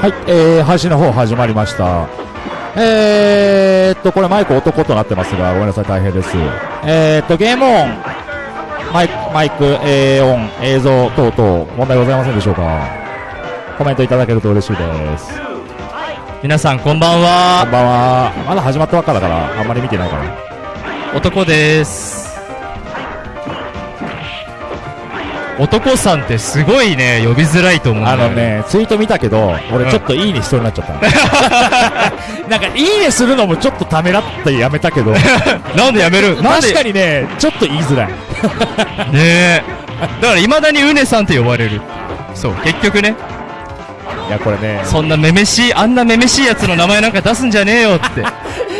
はい、えー、配信の方始まりました。えーっと、これマイク男となってますが、ごめんなさい、大変です。えーっと、ゲームオン、マイク、マイク、えー、オン、映像等々、問題ございませんでしょうか？コメントいただけると嬉しいです。皆さんこんばんこんはばんは。まだ始まったばっかだから、あんまり見てないから。男です男さんってすごいね呼びづらいと思う。あのね、ツイート見たけど、俺ちょっといいねしそうになっちゃった。なんか、いいねするのもちょっとためらってやめたけど、なんでやめる？確かにね、ちょっと言いづらい。ねえ。だからいまだにうねさんって呼ばれる。そう結局ね。いや、これね、そんなめめしいあんなめめしいやつの名前なんか出すんじゃねえよって。い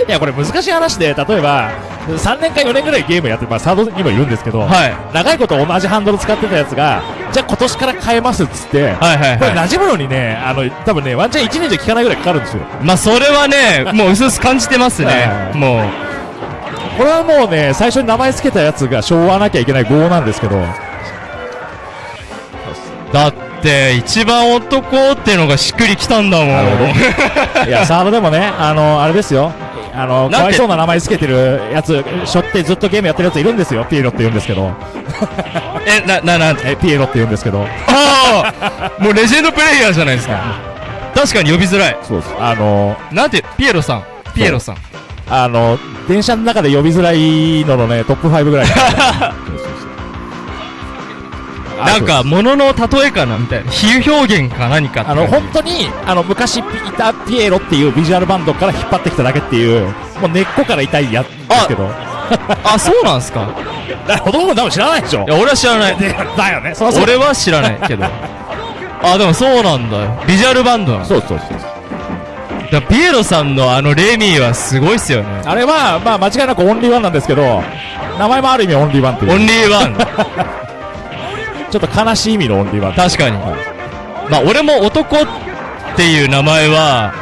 や、これ難しい話で、例えば、3年か4年ぐらいゲームやって、まあ、サードにもいるんですけど、はい。長いこと同じハンドル使ってたやつが、じゃあ今年から変えますっつって、はいはいこれはい馴染むのにね、あの、多分ね、ワンチャン1年じゃ効かないぐらいかかるんですよ。まあそれはねもううすうす感じてますね。はいもう。これはもうね、最初に名前つけたやつが昭和なきゃいけない号なんですけど、だって一番男ってのがしっくりきたんだもん。いや、サードでもね、あの、あれですよ。あの、かわいそうな名前つけてるやつ、しょってずっとゲームやってるやついるんですよ。ピエロって言うんですけど。えなななん？え、ピエロって言うんですけど。ああ もうレジェンドプレイヤーじゃないですか確かに呼びづらいそうです。あの、なんて？ピエロさんピエロさんあの、電車の中で呼びづらいののね、トップ5ぐらい。なんか、ものの例えかなみたいな。比喩表現か何かあの、本当に、あの、昔いたピエロっていうビジュアルバンドから引っ張ってきただけっていう、もう根っこから痛いやつですけど。あ、そうなんすか？だほとんど多分知らないでしょいや、俺は知らない。で だよね。そ俺は知らないけど。あ、でもそうなんだよ。ビジュアルバンドなの。そうそうそう。だピエロさんのあのレミーはすごいっすよね。あれは、まあ間違いなくオンリーワンなんですけど、名前もある意味オンリーワンっていう。オンリーワン。ちょっと悲しい意味のオンリーワン。確かに。まあ、俺も男っていう名前は、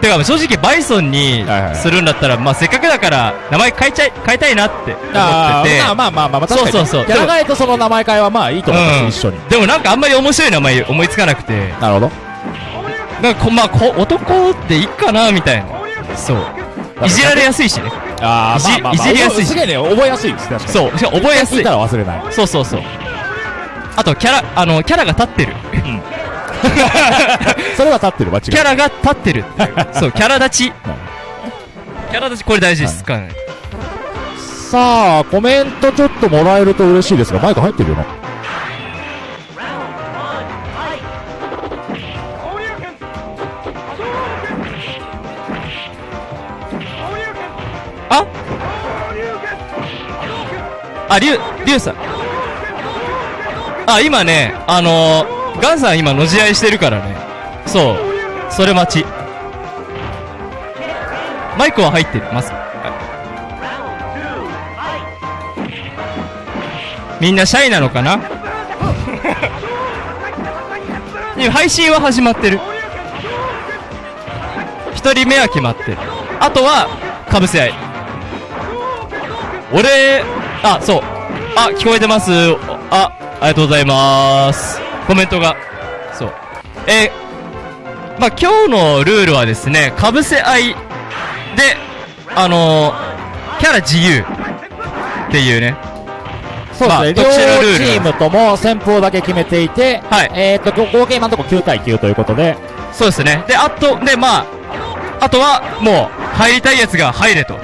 てか正直バイソンにはいはいするんだったら、まあせっかくだから名前変えちゃい、変えたいなって思あってて。ーまあまあまあまあ、確かにそうそうそうキャラ替えとその名前替えはまあいいと思います、一緒に。でもなんかあんまり面白い名前思いつかなくて、なるほど。なんかこ、まあ、こ男っていいかなみたいな。そう。いじられやすいしね。ああまあまあいじりやすいしすげえね、覚えやすいです、確かに。そう。しかも覚えやすいた。ら忘れない。そうそうそう。あと、キャラ、あの、キャラが立ってる。それは立ってる、間違い。キャラが立ってるって。そう、キャラ立ち。キャラ立ち、これ大事です。かなりさあ、コメントちょっともらえると嬉しいですが、マイク入ってるよな。あ？あ、リュウ、リュウさん。あ、今ね、あのー、ガンさん今、のじ合いしてるからね。そう。それ待ち。マイクは入ってます？みんなシャイなのかな？配信は始まってる。一人目は決まってる。あとは、かぶせ合い。俺、あ、そう。あ、聞こえてます。あ、ありがとうございます。コメントが。そう。えーまあ、今日のルールはですね、かぶせ合いで、あのーキャラ自由っていうね。そうですね、まあ両チームとも戦法だけ決めていて、はいえーっと、ご合計今のところ9対9ということで、そうですね。で、あと、で、まあ、あとは、もう、入りたいやつが入れと。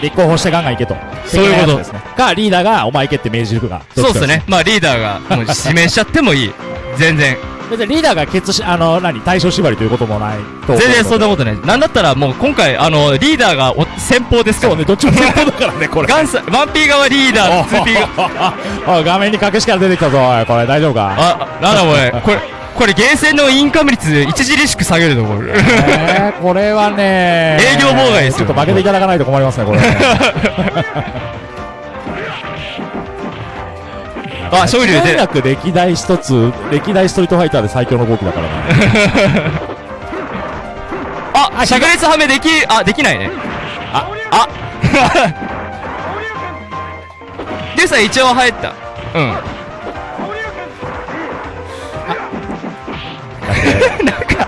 立候補してガンガンいけと。そういうことですね。か、リーダーがお前行けって命じるか。そうですね。まあ、リーダーが、もう指名しちゃってもいい。全然。別にリーダーが決し、あの、何、大将縛りということもない。全然そんなことない。なんだったらもう今回、あの、リーダーがお先鋒ですから。そうね、どっちも先鋒だからね、これ。ガンさん、ワンピー側リーダー、ツーピー側。おい、画面に隠しから出てきたぞ、これ大丈夫か？あ、なんだこれ。これ、これ、ゲーセンのインカム率著しく下げるとこれ。えー、これはね営業妨害ですよちょっと負けていただかないと困りますね、これね。あ、勝利で歴代一つ、歴代ストリートファイターで最強の動きだから な。あ、灼熱はめでき、あ、できないね。あ、あ。リュウさん一応入った。うん。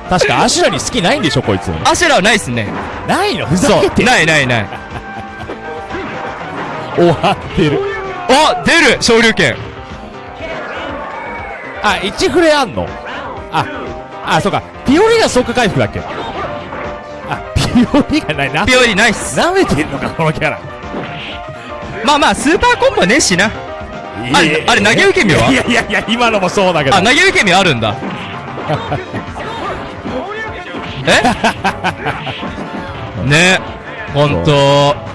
確かアシュラに好きないんでしょこいつ。アシュラはないっすね。ないの？ふざ。けてないないない。終わってる。あ出る！昇竜拳。あ1フレあんの？ああそうか。ピオリが即回復だっけ？あピオリがない。なピオリナイス。舐めてんのかこのキャラ。まあまあ、スーパーコンボねえしな。あれあれ投げ受け身は？いやいやいや今のもそうだけど。あ、投げ受け身あるんだ。え？ねほんと。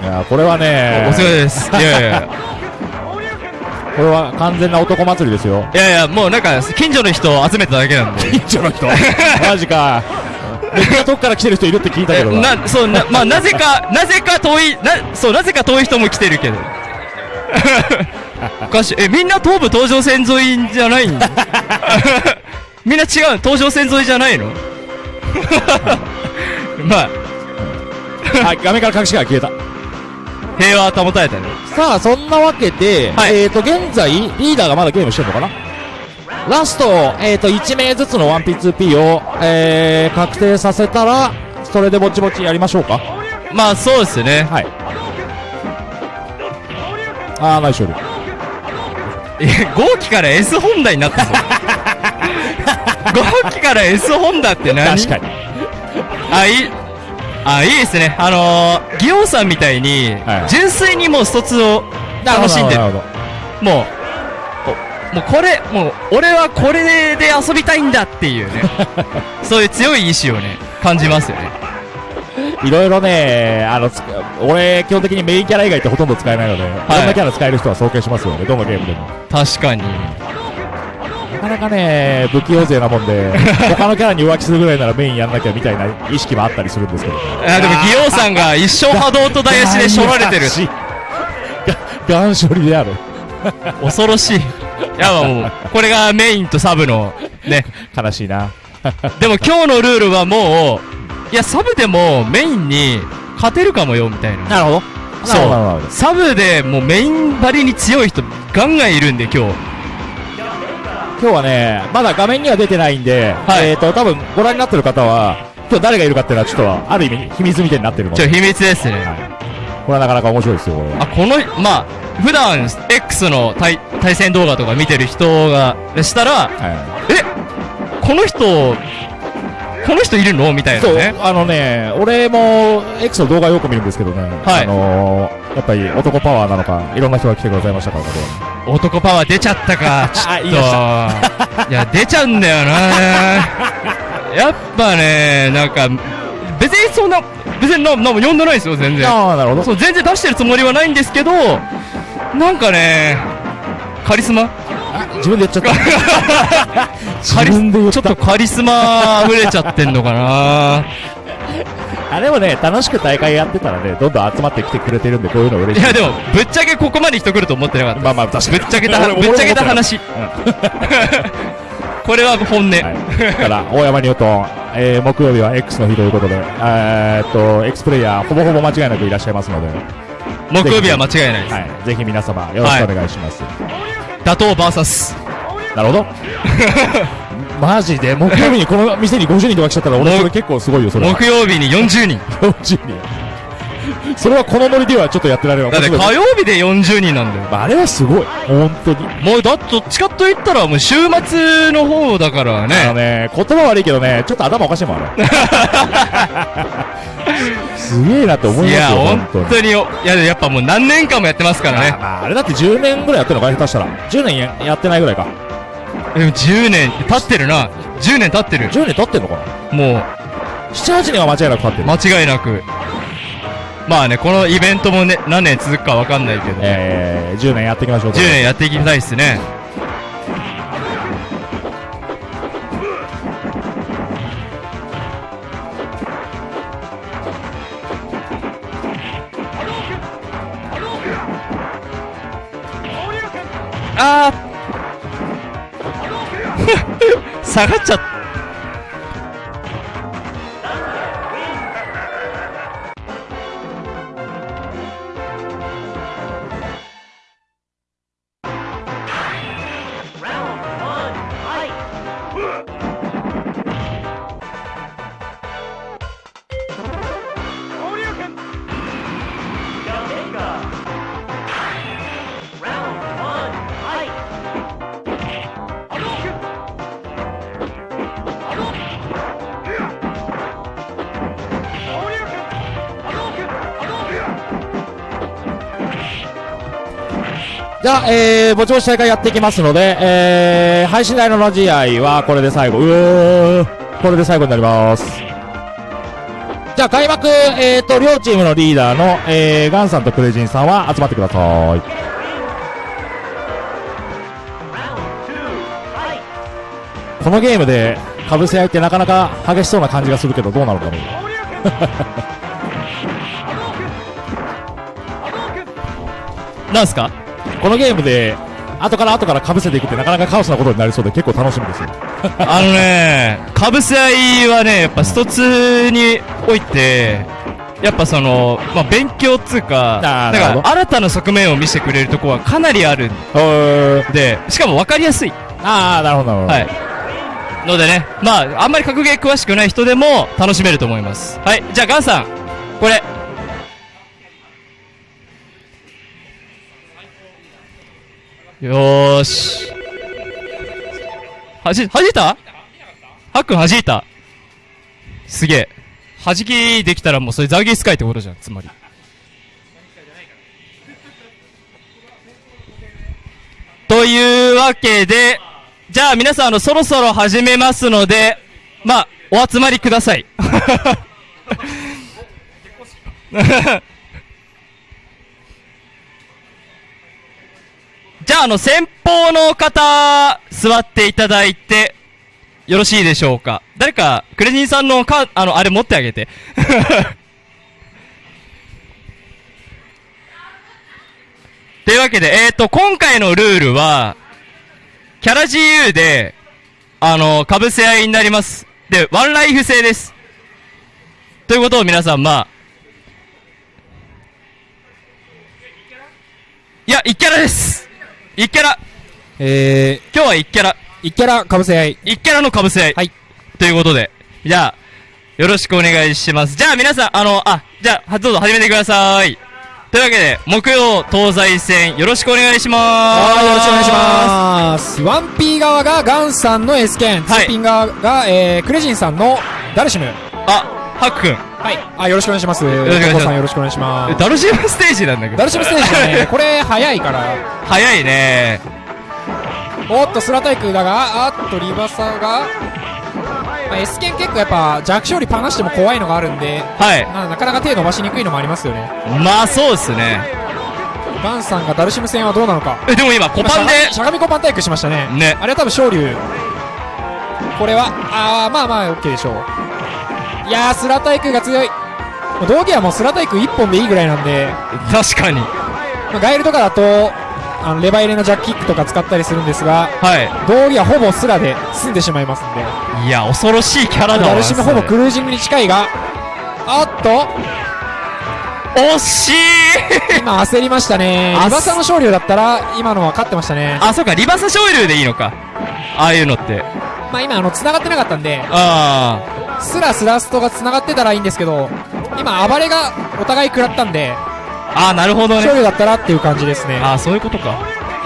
いやこれはねお疲れです。いやいや。これは完全な男祭りですよいやいや、もうなんか、近所の人を集めただけなんで。近所の人？マジかめっちゃ遠くから来てる人いるって聞いたけえどなな、そう、な、まあ、なぜか、なぜか遠い、な、そう、なぜか遠い人も来てるけど。おかしい。え、みんな東武東上線沿いじゃないん？みんな違う、東上線沿いじゃないの？まあ、あ画面から隠しが消えた。平和は保たれたね。さあそんなわけで、はい。えーと現在リーダーがまだゲームしてるのかな？ラスト、えー、と1名ずつの 1P2P を、えー、確定させたらそれでぼちぼちやりましょうか？まあ、そうですね。はい。あーナイス勝利。え、5期から S ホンダになったぞ。5期から S ホンダって何？確かにあ、いい、あ、いいですね。あのー、ギオンさんみたいに、はい純粋にもう卒を楽しんでる。なるもう、おもうこれ、もう、俺はこれで遊びたいんだっていうね。そういう強い意志をね、感じますよね。いろいろねあのつ俺基本的にメインキャラ以外ってほとんど使えないので、い、ろんなキャラ使える人は尊敬しますよねどのゲームでも確かに。なかなかね不器用勢なもんで 他のキャラに浮気するぐらいならメインやんなきゃみたいな意識もあったりするんですけどあでも、ギオンさんが一生波動と大足でしょられてる。が ガン処理である恐ろしい。いや、もう、これがメインとサブの、ね。悲しいなでも今日のルールはもう、いや、サブでもメインに勝てるかもよ、みたいな。なるほどそうサブでもうメイン張りに強い人ガンガンいるんで今日。今日はねまだ画面には出てないんで、はい。えっ、と多分ご覧になってる方は今日誰がいるかっていうのはちょっとある意味秘密みたいになってるちょ、秘密ですね。これはなかなか面白いですよ。これはあ、この、まあ、普段 X の対対戦動画とか見てる人がしたら、はえこの人、この人いるの？みたい、そう。いなね。あのね俺も X の動画よく見るんですけどね、はい。あのーやっぱり男パワーなのかいろんな人が来てくださいましたからね男パワー出ちゃったか、ちょっと。いや、出ちゃうんだよな。やっぱね、なんか、別にそんな、別にな、なんも呼んでないですよ、全然。ああなるほど。そう、全然出してるつもりはないんですけど、なんかね、カリスマ？あ自分で言っちゃった。自 カリ分で言っちょったとカリスマ溢れちゃってんのかな。あでもね楽しく大会やってたらねどんどん集まってきてくれてるんでこういうの嬉しい。いやでも、ぶっちゃけここまで人来ると思ってなかった。まあまあ確かに。ぶっちゃけた、俺ぶっちゃけた話。これは本音。はい、だから大山ニュートン、えー、木曜日は X の日ということで、えーっと X プレイヤーほぼほぼ間違いなくいらっしゃいますので、木曜日は間違いないです。はい、ぜひ皆様よろしくお願いします、打倒 VS。なるほど。マジで？木曜日にこの店に50人とか来ちゃったら俺それ結構すごいよそれは。木曜日に40人。40人。それはこのノリではちょっとやってられるわだって火曜日で40人なんだよ。まああれはすごい。本当に。もうだ、どっちかと言ったらもう週末の方だからあのね。ね言葉悪いけどねちょっと頭おかしいもんあれ。すげえなって思いいや、ますよ本本当に。当に、いや、やっぱもう何年間もやってますからね。まあ、あれだって10年ぐらいやってるのか下手したら。10年ややってないぐらいかでも10年経ってるな。10年経ってる。10年経ってんのかな？もう、78年は間違いなく経ってる間違いなく。まあね、このイベントもね、何年続くかわかんないけど、えー、10年やっていきましょう10年やっていきたいっすね。あー下がっちゃった。じゃあ、えー、ぼちぼち大会やっていきますので、えー、配信台のラジ合はこれで最後、うーこれで最後になります。じゃあ、開幕、えーと、両チームのリーダーの、えー、ガンさんとクレジンさんは集まってください。このゲームで、かぶせ合いってなかなか激しそうな感じがするけど、どうなるんだろう。なんすか？このゲームで、後から後からかぶせていくってなかなかカオスなことになりそうで結構楽しみですよ。あのね、かぶせ合いはね、やっぱ一つにおいて、やっぱその、まあ、勉強っつうか、だから新たな側面を見せてくれるとこはかなりあるんえー、で、しかも分かりやすい。ああ、なるほど、なるほど。はい。のでね、まあ、あんまり格ゲー詳しくない人でも楽しめると思います。はい、じゃあガンさん、これ。よーし。はじ、はじいた？はくんはじいた？すげえ。はじきできたらもうそれザーギースカイってことじゃん、つまり。というわけで、じゃあ皆さんあのそろそろ始めますので、まあ、お集まりください。じゃああの先方の方、座っていただいて、よろしいでしょうか？誰か、クレジンさんのか、あの、あれ持ってあげて。というわけで、えっ、と、今回のルールは、キャラ自由で、あの、被せ合いになります。で、ワンライフ制です。ということを皆さん、まあ、いや、1キャラです。1キャラ。え今日は1キャラ。ー、1キャラかぶせ合い。1キャラの被せ合い。はい。ということで、じゃあ、よろしくお願いします。じゃあ皆さん、あの、あ、じゃあ、はどうぞ始めてください。というわけで、木曜東西戦、よろしくお願いします。はい、よろしくお願いします。1P 側がガンさんの S 剣、はい 2P 側が、えー、クレジンさんのダルシム。あ、ハック君。はい。あ、よろしくお願いします。よろしくお願いしますさんよろしくお願いします。ダルシムステージなんだけど。ダルシムステージだね。これ、早いから。早いね。おっと、スラタイクだが、あっと、リバサが、まあ、S 剣結構やっぱ弱小率離しても怖いのがあるんで、はい。まあなかなか手伸ばしにくいのもありますよね。まあ、そうですね。ガンさんがダルシム戦はどうなのか。え、でも今、コパンで今、しゃがみコパン体育しましたね。ねあれは多分昇竜。これは、あー、まあまあ、オッケーでしょう。いやー、スラタイクが強い。道着はもうスラタイク1本でいいぐらいなんで、確かに。まあ、ガイルとかだと、あのレバ入れのジャックキックとか使ったりするんですが、は道着はほぼスラで済んでしまいますんで、い。いや、恐ろしいキャラだわ。ダルシムほぼそクルージングに近いが、あっと、れ惜しい今焦りましたね。あリバサの昇竜だったら、今のは勝ってましたね。あ、そうか、リバーサ昇竜でいいのか。ああいうのって。まあ今、あの、繋がってなかったんで、あスラスラストが繋がってたらいいんですけど、今、暴れがお互い食らったんで、あ。ああ、なるほどね。勝利だったらっていう感じですね。ああ、そういうことか。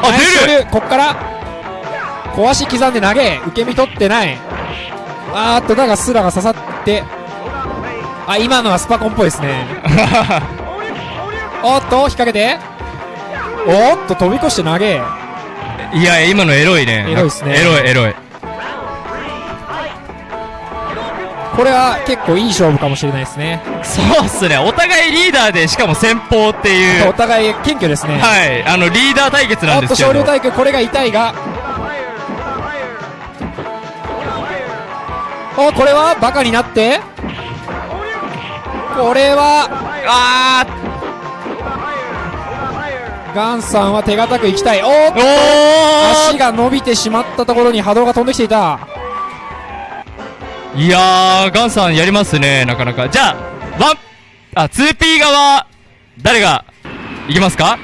あ、出る勝利こっから、小足刻んで投げ、受け身取ってない。あーっと、だがスラが刺さって、あ、今のはスパコンっぽいですね。おっと、引っ掛けて、おっと、飛び越して投げ。いや、今のエロいね。エロいっすねエロい、エロい。これは結構いい勝負かもしれないですね。そうっすね。お互いリーダーで、しかも先方っていう。お互い謙虚ですね。はい。あの、リーダー対決なおっと、んですけど。昇竜体育、これが痛いが。お、これはバカになって。これは、あガンさんは手堅くいきたい。おっーと、お足が伸びてしまったところに波動が飛んできていた。ーいやー、ガンさんやりますね、なかなか。じゃあ、ワン、あ、2P 側、誰が、いきますか？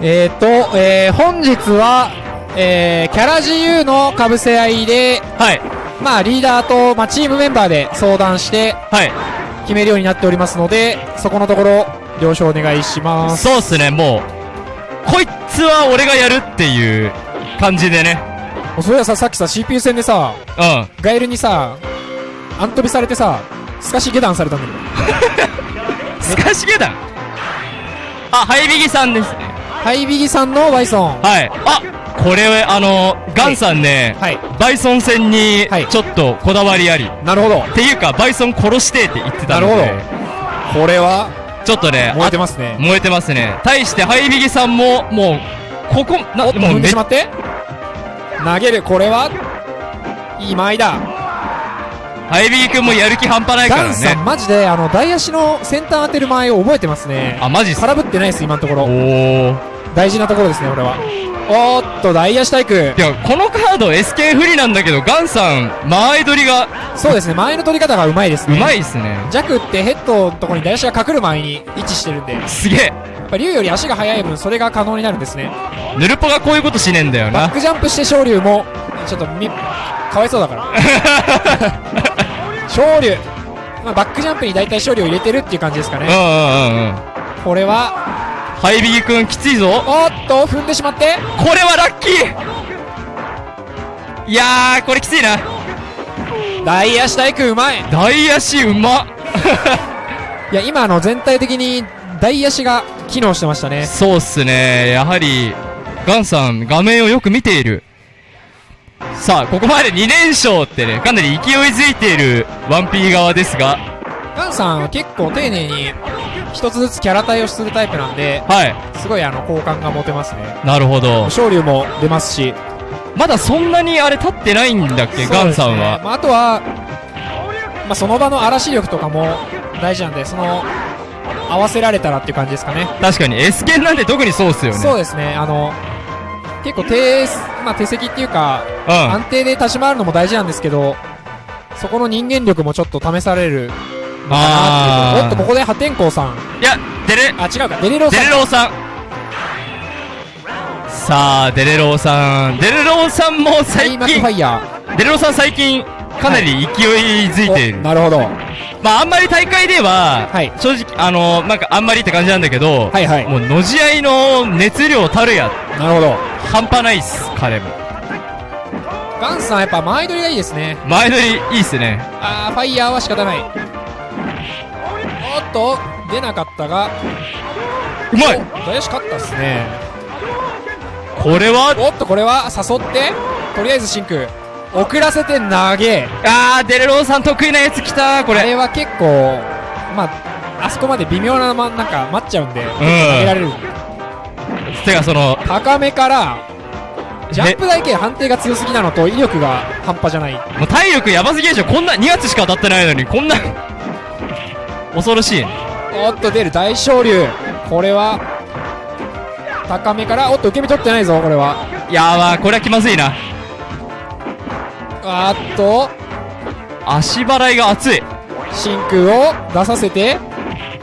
えー、と、えー、本日は、えー、キャラ自由のかぶせ合いで、はい。まあ、リーダーと、まあ、チームメンバーで相談してはい。決めるようになっておりますので、そこのところ、了承お願いします。そうっすね、もう、こいつは俺がやるっていう感じでね。うそういやさ、さっきさ、CPU 戦でさ、うん。ガエルにさ、アントビされてさ、スカシゲダンされたんだけど。スカシゲダンあ、ハイビギさんですね。ハイビギさんのバイソン。はい。あ、これ、あの、ガンさんね、はい。バイソン戦にはい、ちょっとこだわりあり。なるほど。っていうか、バイソン殺してって言ってたので。なるこれは、ちょっとね、燃えてあますね。燃えてますね。対して、ハイビギさんも、もう、ここ、な、もうめ踏んでしまって。投げる、これは、いい間合いだ。ハイビギ君もやる気半端ないからガンさん、ね。マジで、あの、大足の先端当てる間合いを覚えてますね。あ、マジっすか空振ってないです、今のとこおろ。ー。大事なところですね、俺は。おーっと、大足体育。いや、このカード SK 不利なんだけど、ガンさん、間合い取りがそうですね、前の取り方がうまいですうね。まいっすね。弱ってヘッドのところに大足が隠る前に位置してるんで、やっすげえ。ぱ竜より足が速い分、それが可能になるんですね。ヌルポがこういうことしねえんだよな。バックジャンプして昇竜も、ちょっとみ、かわいそうだから。昇竜。まあ、バックジャンプに大体昇竜を入れてるっていう感じですかね。うんうんうんうん。これは、ハイビギ君きついぞ。おっと、踏んでしまって、これはラッキーいやー、これきついな。大足体育うまい。大足うまっ いや、今、あの、全体的に大足が機能してましたね。そうっすね。やはり、ガンさん、画面をよく見ている。さあ、ここまで2連勝ってね、かなり勢いづいている 1P 側ですが、ガンさんは結構丁寧に、一つずつキャラ対応するタイプなんで、はい。すごいあの、好感が持てますね。なるほど。昇竜も出ますし、まだそんなにあれ立ってないんだっけ、ガンさんは？まあ、あとは、まあ、その場の嵐力とかも大事なんで、その、合わせられたらっていう感じですかね。確かに、S 剣なんて特にそうっすよね。そうですね、あの、結構手、まあ、手席っていうか、うん。安定で立ち回るのも大事なんですけど、そこの人間力もちょっと試されるのかなっていう。おっと、ここで破天荒さん。いや、デレ、あ、違うか、デレローデさん。レローさん。さあ、デレローさん。デレローさんも最近マクフ、ァイヤデレローさん最近、かなり勢いづいー。ている。おなるほど。はまあ、あんまり大会では、はい正直、あのなんかあんまりって感じなんだけど、いはい。もう、のじ合いの熱量たるや、なるほど。半端ないっす、彼も。ガンさんやっぱ前取りがいいですね。前乗りいいっすね。あー、ファイヤーは仕方ない。おっと、出なかったが、うまいお大吉勝ったっすね。これは、おっと、これは誘って、とりあえず真空。遅らせて投げ。あー、デレローさん得意なやつ来たこれ。あれは結構、まあ、あそこまで微妙な、ま、なんか待っちゃうんで、投げられる。てか、その、高めから、ジャンプ台形判定が強すぎなのと威力が半端じゃない。もう体力やばすぎでしょ。こんな、2月しか当たってないのに、こんな、恐ろしい。おっと出る大昇竜。これは、高めから、おっと受け身取ってないぞ、これは。やばー、これは気まずいな。あーっと、足払いが熱い。真空を出させて、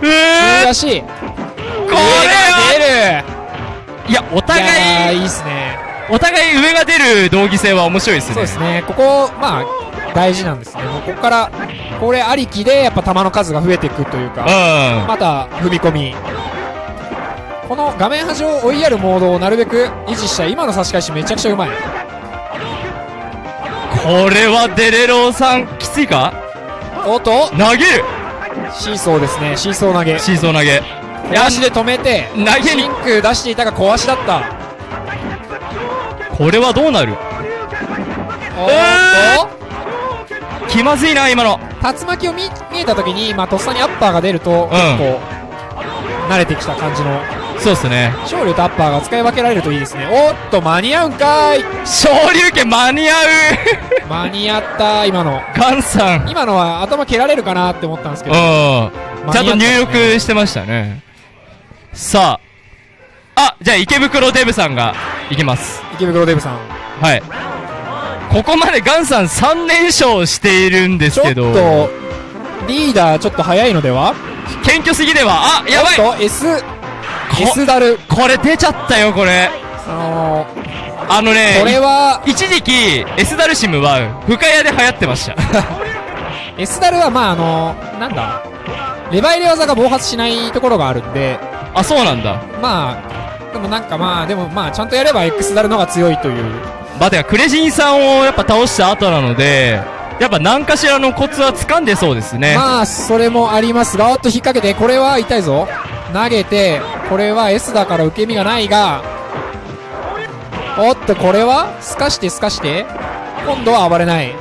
うー中足。こ上れはがいや、お出るいやー、互い、いいっすね。お互い上が出る同義性は面白いですね。そうですね。ここ、まあ、大事なんですね。ここから、これありきで、やっぱ球の数が増えていくというか、うん。また踏み込み。この画面端を追いやるモードをなるべく維持したい今の差し返しめちゃくちゃうまい。これはデレローさん、きついか？おっと、投げるシーソーですね。シーソー投げ。シーソー投げ。小足で止めて、投げに真空出していたが小足だった。これはどうなる？おえーっと、気まずいな、今の。竜巻を見見えた時に、まあ、とっさにアッパーが出ると、結構、慣れてきた感じの、そうっすね。昇竜とアッパーが使い分けられるといいですね。おっと、間に合うんかーい昇竜拳間に合う間に合った、今の。ガンさん。今のは頭蹴られるかなって思ったんですけど、うん。ちゃんと入力してましたね。さあ。あ、じゃあ池袋デブさんがいきます。池袋デブさん。はい。ここまでガンさん3連勝しているんでちょっすけど、と、リーダーちょっと早いのでは？謙虚すぎでは、あ、やばいおっと、S、こ S ダル。これ出ちゃったよ、これ。あのあのねー、、これは、一時期、エスダルシムは、深谷で流行ってました。S ダルはまああのー、なんだ、レバ入れ技が暴発しないところがあるんで、あ、そうなんだ。まあ、でもなんかまあ、でもまあ、ちゃんとやれば X ダルの方が強いというまあ、てか、クレジンさんをやっぱ倒した後なので、やっぱ何かしらのコツは掴んでそうですね。まあ、それもありますが、おっと引っ掛けて、これは痛いぞ。投げて、これは S だから受け身がないが、おっと、これはすかしてすかして、今度は暴れない。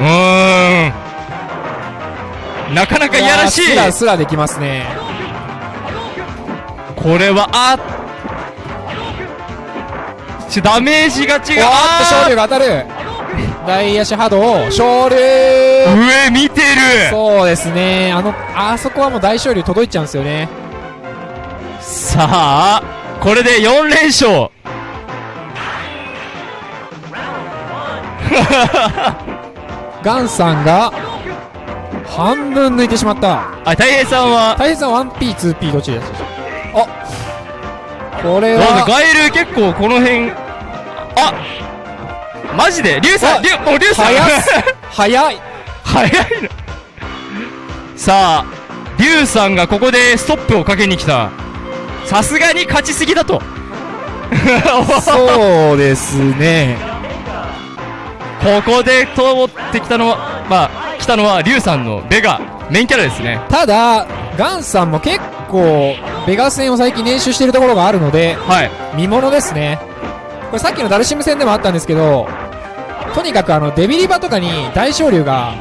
うーん。なかなかいやらしい。スラスラできますね。これは、あちょ、ダメージが違う。おっと、昇あ竜が当たる。大足波動、昇竜ー上見てるそうですね。あの、あそこはもう大昇竜届いちゃうんですよね。さあ、これで4連勝。ガンさんが、半分抜いてしまった。あ、大平さんは、大変さん 1P、2P どっちですあこれは、ガエル結構この辺、あマジで？リュウさあんリュウ、リュウさん 早い早いのさあ、リュウさんがここでストップをかけに来た。さすがに勝ちすぎだと。そうですね。ここで通ってきたのは、まあ、来たのはリュウさんのベガ、メインキャラですね。ただ、ガンさんも結構、ベガ戦を最近練習しているところがあるので、はい。見ものですね。これさっきのダルシム戦でもあったんですけど、とにかくあの、デビリバとかに大昇竜が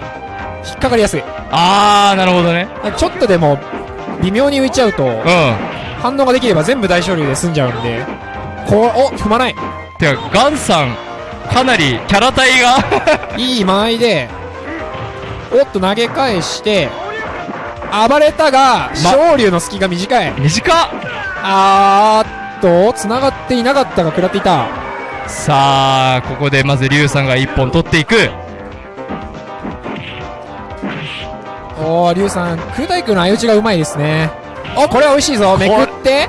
引っかかりやすい。あー、なるほどね。ちょっとでも、微妙に浮いちゃうと、うん。反応ができれば全部大昇竜で済んじゃうんで、こう、お、踏まない。てか、ガンさん、かなりキャラ体が いい間合いで、おっと投げ返して、暴れたが、昇竜の隙が短い。短っあーっと、繋がっていなかったが食らっていた。さあ、ここでまずリュウさんが一本取っていく。おー、リュウさん、空対空の相打ちがうまいですね。お、これは美味しいぞ。めくって。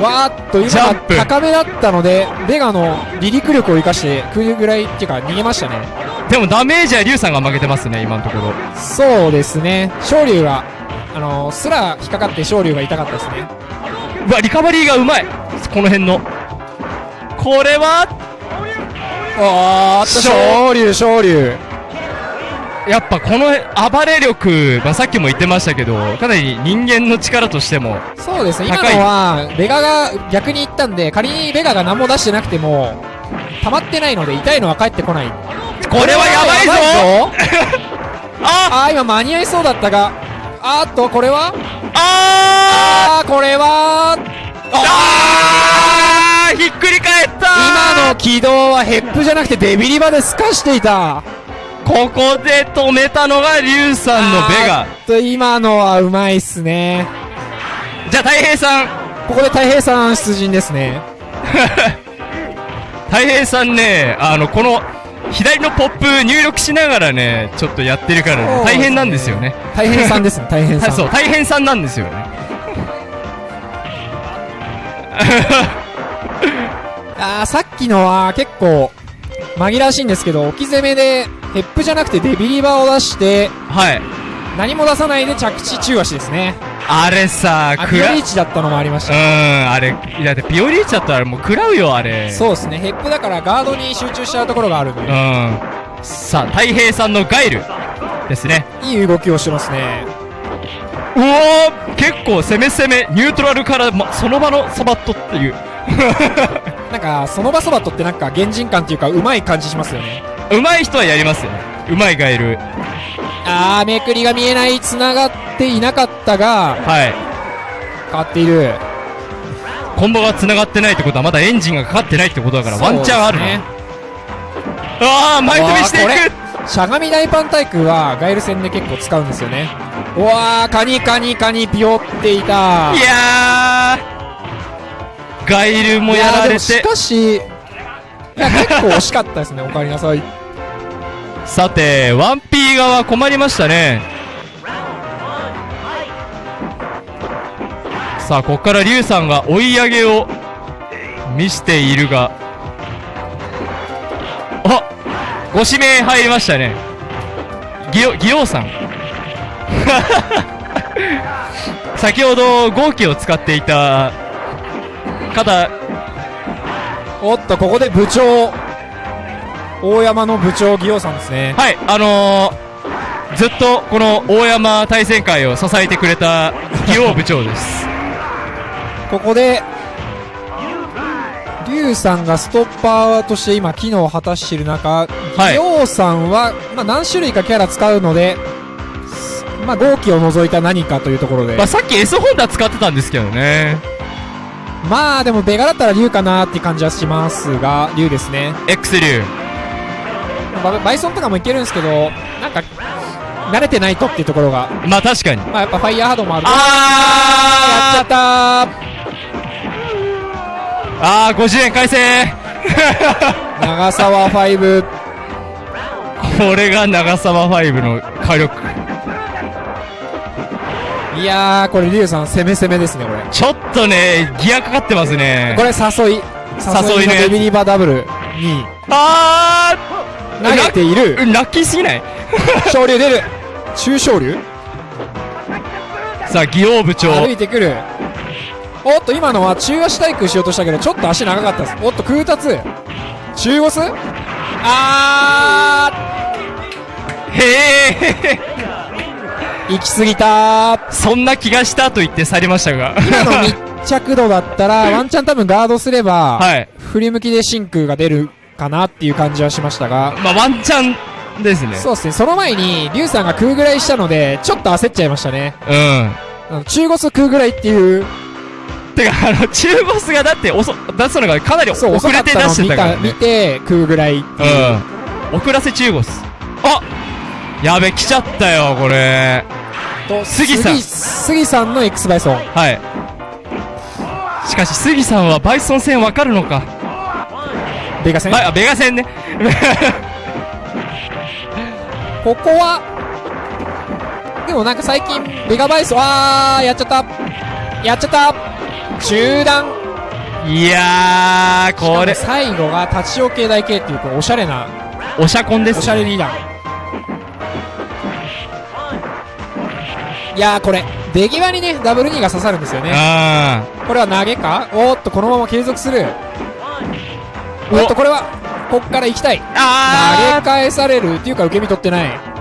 わーっと、今高めだったので、ベガの離陸力を生かして、食うぐらいっていうか、逃げましたね。でもダメージはリュウさんが負けてますね、今のところ。そうですね。昇竜が、あのー、すら引っかかって昇竜が痛かったですね。うわ、リカバリーがうまいこの辺の。これは、おーっと、昇昇竜、昇竜。やっぱこの暴れ力、まあ、さっきも言ってましたけど、かなり人間の力としても、そうですね。今のは、ベガが逆に行ったんで、仮にベガが何も出してなくても、溜まってないので、痛いのは返ってこない。これはやばいぞ。あ。あー、今間に合いそうだったが、あーっと、これは？ああー、これは、あー。ひっくり返った。今の軌道はヘップじゃなくてデビリバで透かしていた。ここで止めたのがリュウさんのベガ。と、今のはうまいっすね。じゃあ太平さん。ここで太平さん出陣ですね。太平さんねあのこの左のポップ入力しながらねちょっとやってるからね大変なんですよね。大変さんですね、大変さん。はいそう大変さんなんですよね。あー、さっきのは結構、紛らわしいんですけど、置き攻めで、ヘップじゃなくてデビリバを出して、はい何も出さないで着地中足ですね。あれさあ、ピオリーチだったのもありましうた。んあれいやだってピオリーチだったらもう食らうよあれそうですね、ヘップだからガードに集中しちゃうところがあるんで、うんさあ太平さんのガイルですねいい動きをしてますね。うおー結構攻め攻めニュートラルから、ま、その場のサバットっていう なんか、その場そばとってなんか、原人感っていうか、うまい感じしますよね。うまい人はやりますよねうまいガイル。あー、めくりが見えない、繋がっていなかったが、はい。変わっている。コンボが繋がってないってことはまだエンジンがかかってないってことだからワンチャンあるねああ前飛びしていく。しゃがみ大パン対空はガイル戦で結構使うんですよね。うわーカニカニカニピヨっていた。いやー。ガイルもやられいでもしてかしいや結構惜しかったですねおかえりなさいさて 1P 側困りましたね。さあここからリュウさんが追い上げを見しているがあご指名入りましたね。ギオギオさん。先ほど号機を使っていた方。おっとここで部長。大山の部長義雄さんですねはい、あのー、ずっとこの大山対戦会を支えてくれた義王部長です。ここで龍さんがストッパーとして今機能を果たしている中はい義雄さんは、まあ、何種類かキャラ使うのですまあ、号機を除いた何かというところでまあ、さっき S ホンダ使ってたんですけどね。まあでもベガだったら龍かなって感じはしますが龍ですね X 流。ババイソンとかもいけるんですけどなんか慣れてないとっていうところが。まあ確かに。まあやっぱファイヤーハードもある。やっちゃあったー。あー、50円返せ。長沢5これが長沢5の火力。いやーこれ龍さん攻め攻めですねこれ。ちょっとね、ギアかかってますね。これ誘い。誘いねビリバダブルに。あ投げている。ーラッキーすぎない？昇竜出る。中昇竜さあ、義王部長。歩いてくる。おっと今のは中足対空しようとしたけどちょっと足長かったです。おっと空達。中ゴスあへえ。ー行き過ぎた。ーそんな気がしたと言って去りましたが。今の密着度だったら ワンチャン多分ガードすれば、はい。振り向きで真空が出るかなっていう感じはしましたがまあ、ワンチャンですね。そうですねその前に龍さんが空ぐらいしたのでちょっと焦っちゃいましたねうん。あの中ゴス空ぐらいっていうてか、あの、中ボスがだって遅、出すのがかなり遅れって出してたから、たね。見て空ぐらいっていう、うん。遅らせ中ボス。あやべ、来ちゃったよ、これ。と杉さん杉杉さんの X バイソンはい。しかし、杉さんはバイソン戦わかるのか。ベガ戦？あ、ベガ戦ね。ここはでもなんか最近ベガバイソンあーやっちゃった。やっちゃった。中断。いやー、これ。最後が立ち置け台系っていうこうおしゃれなおしゃこんです、おしゃれリーダー。いやーこれ出際にねダブル2が刺さるんですよね。あこれは投げか？おーっとこのまま継続するおおっとこれはこっから行きたいー。投あげ返されるっていうか受け身取ってないー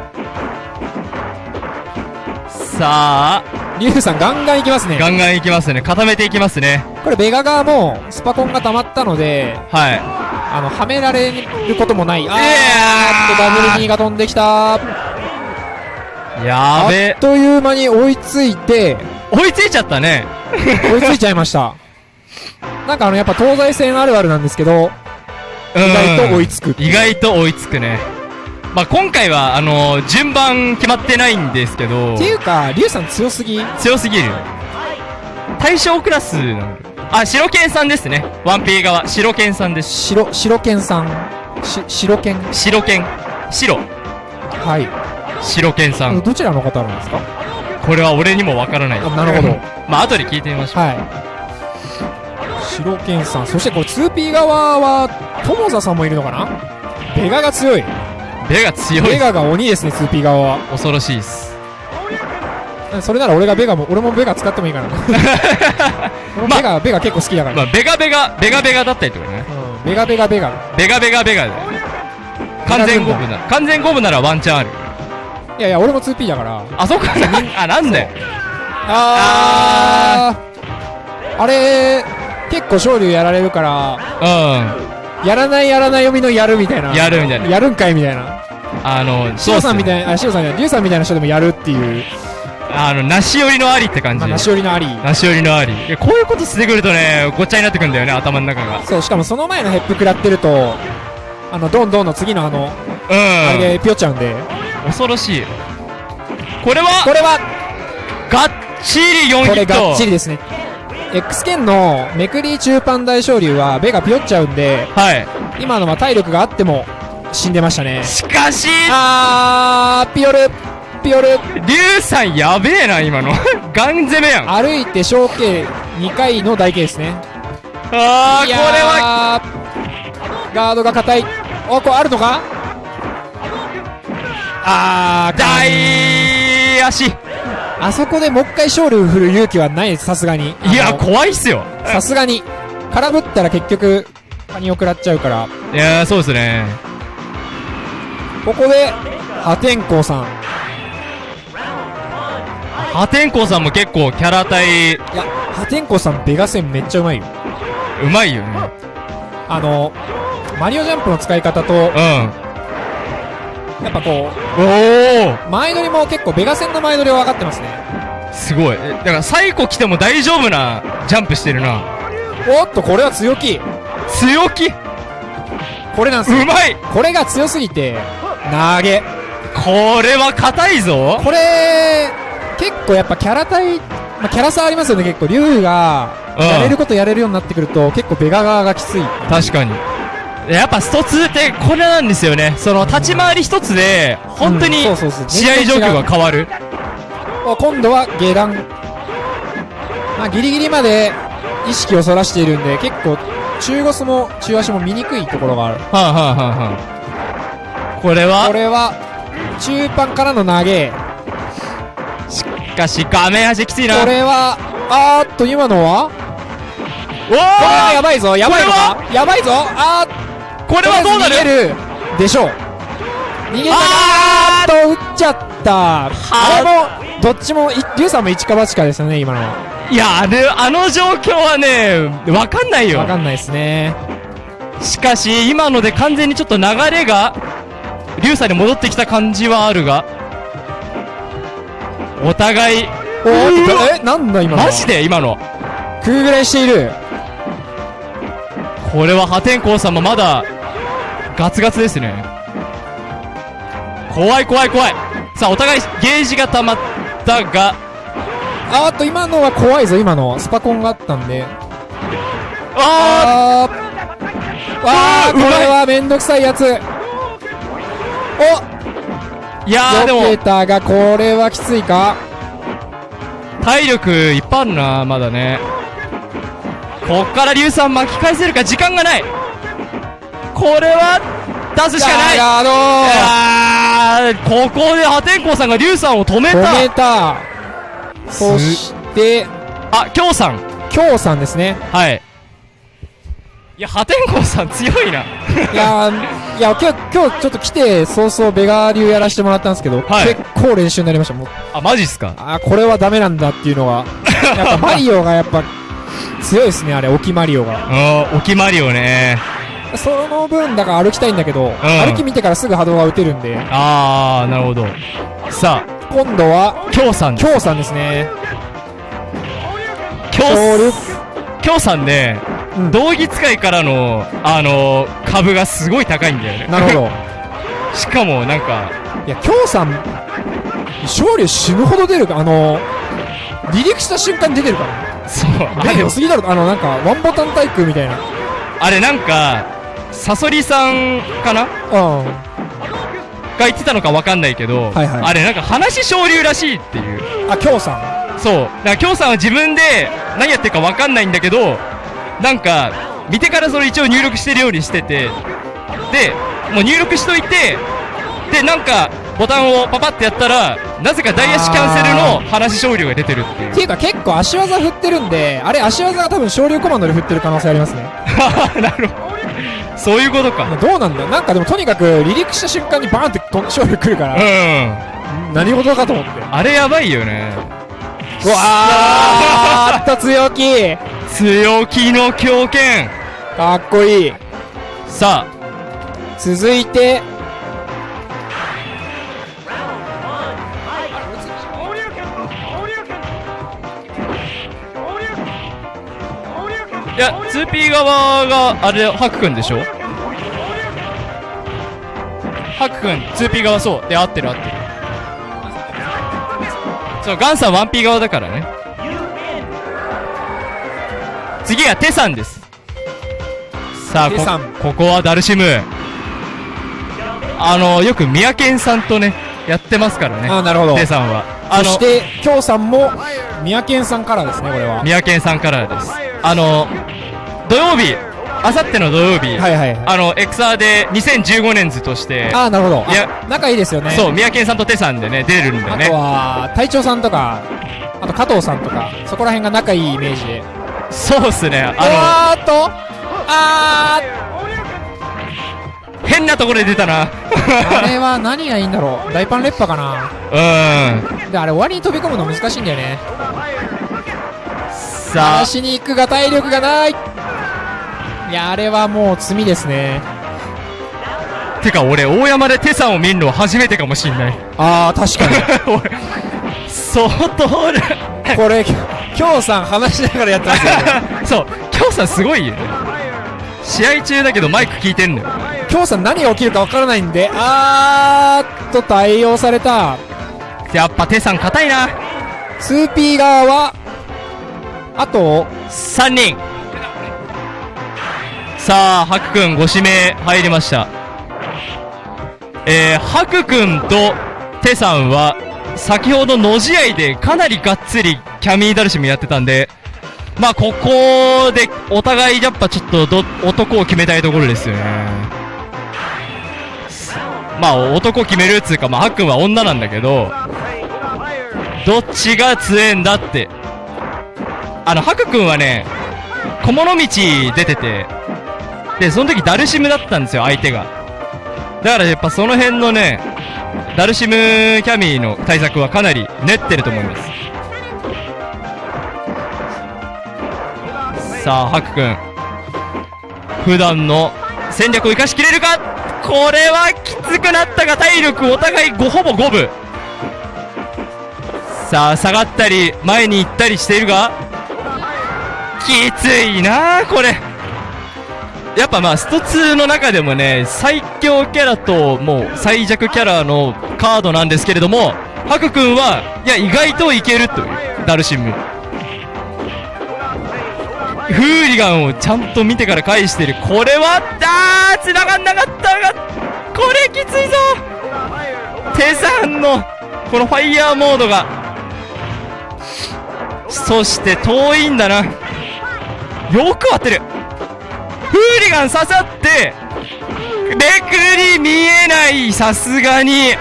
さあ、リュウさんガンガン行きますねガンガンいきますね。固めていきますね。これベガ側もスパコンが溜まったのではい。あのはめられることもないあーっとダブル2が飛んできたあやべっ。という間に追いついて追いついちゃったね。追いついちゃいましたなんかあのやっぱ東西線あるあるなんですけど意意外と追いつく意外と追いつくね。まあ、今回は、あの順番決まってないんですけどって、いうかリュウさん強すぎ？強すぎる。対象クラスなのあ、白剣さんですね。ワンピー側。白剣さんです。白白剣さんし白剣白剣。白。はい白剣さん。どちらの方なんですか？これは俺にもわからない。あなるほど まあ、後で聞いてみましょう。はい白剣さんそしてこれ 2P 側は友座さんもいるのかな？ベガが強いベガ強い。ベガが鬼ですね 2P 側は恐ろしいです。それなら俺がベガも俺もベガ使ってもいいかな ベガ、ベガ結構好きだから、まあ、ベガベガ、ベガベガだったりとかね。うん、ベガベガベガベガベガベガで。完全五分なら、完全五分ならワンチャンある。いやいや俺も 2P だからあ、そっか。あ、なんだよ。あーあれ結構勝利やられるからうやらないやらない読みのやるみたいなやるみたいなやるんかいみたいなん。あの、シロさんみい。たいなあシロさんじゃないさんみたいな人でもやるっていうあの、梨寄りのありって感じ。まあ、梨寄りのあり梨寄りのあり。いや、こういうことしてくるとね、ごっちゃになってくんだよね、頭の中が。そうしかもその前のヘップ食らってるとあのドンドンの次のあの、あうん。れでピョっちゃうんで恐ろしい。これは、これはがっちり4ヒット。これがっちりですね X 剣のめくり中パン大昇竜はベがピョっちゃうんではい。今のは体力があっても死んでましたねしかし、あーピヨルピヨルリュウさんやべえな、今の。ガン攻めやん。あ歩いて小径2回の台形ですねあー、これは、ーガードが硬いおこれあるのか？あー大足。あそこでもう一回勝利を振る勇気はないですさすがにいや、怖いっすよ。さすがに空振ったら結局カニを食らっちゃうからいやー、そうですね。ここで破天荒さん破天荒さんも結構キャラ体、いや破天荒さんベガ戦めっちゃうまいようまいよね。あのマリオジャンプの使い方とうん。やっぱこう前乗りも結構ベガ戦の前乗りは分かってますね。すごい。えだから、サイコ来ても大丈夫なジャンプしてるな。おっとこれは強気。強気？うこれなんですよ。まい。これが強すぎて投げ。これは硬いぞ。これ結構やっぱキャラ対、まあ、キャラ差ありますよね結構。竜がうん。やれることやれるようになってくると結構ベガ側がきつい。確かに。やっぱスト2ってこれなんですよね。その立ち回り一つで、本当に試合状況が変わる。お今度は下段。まあギリギリまで意識をそらしているんで結構中腰も中足も見にくいところがある。はあ、はあはあはあ、これは？これは中盤からの投げ。しかし画面端きついな。これはあーっと今のは？おこれはやーばいぞやばいのこかやばいぞあーこれはどうなる？でしょう。逃げたあかーっと打っちゃった。あれもどっちもいリュウさんも一か八かですよね今のは。いや、あれ、あの状況はね、わかんないよ。わ。かんないですね。しかし、今ので完全にちょっと流れが、リュウさんに戻ってきた感じはあるが、お互い、おえなんだ今の？マジで？今の。空ぐらいしている。これは破天荒さんもまだ、ガツガツですね。怖い怖い怖い。さあ、お互いゲージが溜まったが、あーっと今のは怖いぞ今の。スパコンがあったんで。ああーわーこれはめんどくさいやつ。おーいやーで避けも、たがこれはきついか？体力いっぱいあるな、まだね。こっから硫酸巻き返せるか時間がないこれは、出すしかない。ガード。あーここで破天荒さんが硫酸を止め止めた。たそして。あ、京さん。京さんですね。はい。いや、破天荒さん強いな。いやーいや今日今日ちょっと来て早々ベガー流やらせてもらったんですけど、はい。結構練習になりましたもう。あ、マジっすか？あーこれはダメなんだっていうのが。やっぱマリオがやっぱ強いですねあれ。沖マリオが。あー、沖マリオね。その分だから歩きたいんだけど、歩き見てからすぐ波動が打てるんで。あー、なるほど。さ今度はあ、京さん。京さんですね。京京さんね、うん。道着使いからの、あのー、株がすごい高いんだよね。なるほど。しかも、なんか、いや京さん勝利死ぬほど出るかあの離陸した瞬間に出てるから。そう、あれレベル、すぎだろあのなんかワンボタン対空みたいな。あれなんか、サソリさんかな？うん。が言ってたのかわかんないけど、はいはい。あれなんか話昇竜らしいっていう。あ京さん？そう。だから、京さんは自分で何やってるかわかんないんだけど、なんか、見てからそれ一応入力してるようにしてて、で、もう入力しといて、で、なんか、ボタンをパパってやったら、なぜかダイヤシキャンセルの話昇竜が出てるっていうって。いうか結構足技振ってるんであれ足技が多分昇竜コマンドで振ってる可能性ありますね なるほど。そういうことか。どうなんだ？なんかでもとにかく離陸した瞬間にバーンってと昇竜来るから、うん。何事かと思ってあれやばいよね。うわー あった強気強気の狂犬。かっこいいさ続いていや、2P 側が、あれ、ハクくんでしょ？ハクくん、2P 側そう。で、合ってる合ってる。そう、ガンさん 1P 側だからね。次はテさんです。さあ、ここはダルシム。あの、よく三宅さんとね、やってますからね。あなるほどテさんは。あのそし、て京さんも宮健さんからですねこれは。三宅さんからです。あの、土曜日、あさっての土曜日、はいはいはい。あの、エクサーで2015年図として、ああなるほど。いやあ仲いいですよね。そう、三宅さんとテさんでね、出るんだよあとね。は隊長さんとかあと加藤さんとかそこら辺が仲いいイメージで。そうっすね、ああーっと。あー変なところで出たな。あれは何がいいんだろう大パンレッパかなうん。であれ終わりに飛び込むの難しいんだよねさあ、足に行くが体力がないいやあれはもう罪ですねてか俺、大山でテさんを見るのは初めてかもしんない。ああ確かに 俺、相当俺、これ今日さん話しながらやってますよね そう、今日さんすごい。試合中だけどマイク聞いてんのよ。今日さん何が起きるかわからないんであーっと対応されたやっぱテさん硬いな。2P 側はあと3人。さあ、ハクくんご指名入りました。えー、ハクくんとテさんは、先ほどの試合でかなりがっつりキャミーダルシムやってたんで、まあここでお互いやっぱちょっとど男を決めたいところですよね。まあ男決めるっつうか、まあハクくんは女なんだけど、どっちが強えんだって。あの、ハクくんはね、小物道出てて、で、その時ダルシムだったんですよ、相手が。だからやっぱその辺のね、ダルシムキャミーの対策はかなり練ってると思います。さあ、ハクくん。普段の戦略を生かしきれるかこれはきつくなったが体力お互い5ほぼ5分。さあ、下がったり、前に行ったりしているが、きついなこれ。やっぱまあ、スト2の中でもね、最強キャラと、もう、最弱キャラのカードなんですけれども、ハク君は、いや、意外といけるという、ダルシム。フーリガンをちゃんと見てから返してる。これは、あー、繋がんなかったが、これきついぞテさんの、このファイヤーモードが、そして遠いんだな。よく当てる。フーリガン刺さって、めくり見えない、さすがに。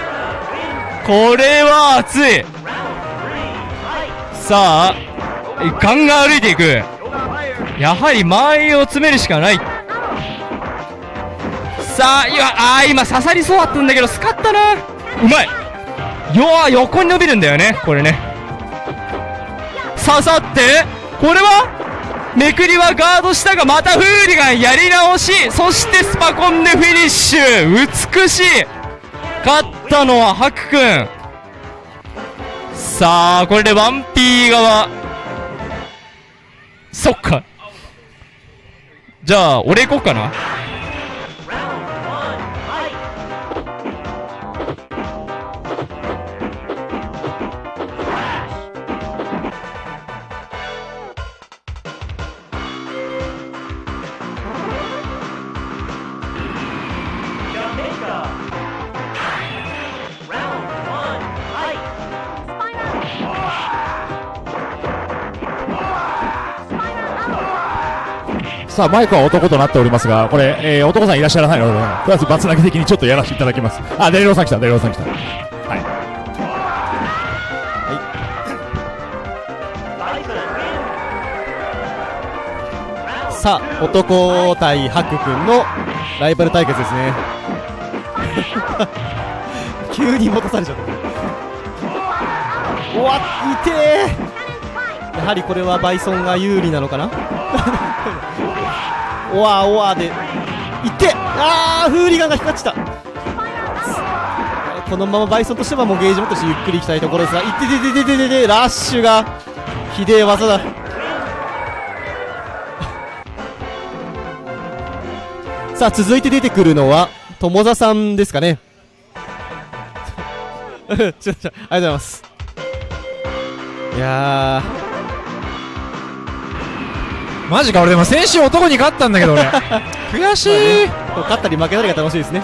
これは熱い。さあ、ガンガン歩いていく。やはり間合いを詰めるしかない。さあ、今、あー今刺さりそうだったんだけど、スカったな。うまい。よ横に伸びるんだよね、これね。刺さって、これはめくりはガードしたが、またフーリガンやり直し、そしてスパコンでフィニッシュ美しい勝ったのはハクくん。さあ、これで 1P 側。そっか。じゃあ、俺行こうかな。さあ、マイクは男となっておりますが、これ、えー、男さんいらっしゃらないので、とりあえずバツ投げ的にちょっとやらせていただきます。あ、デレロさん来た、デレロさん来た。はい。さあ、男対ハク君のライバル対決ですね。急に戻されちゃった。おわっ、痛えやはりこれはバイソンが有利なのかな？おわおわで、いってあー、フーリガンが光っちゃった。このままバイソンとしてはもうゲージ持ってしてゆっくりいきたいところですが、いっててててててて、ラッシュが、ひでえ技だ。さあ続いて出てくるのは友座さんですかね ちょちょありがとうございますいやマジか俺でも先週男に勝ったんだけど俺。悔しい、ー、勝ったり負けたりが楽しいですね。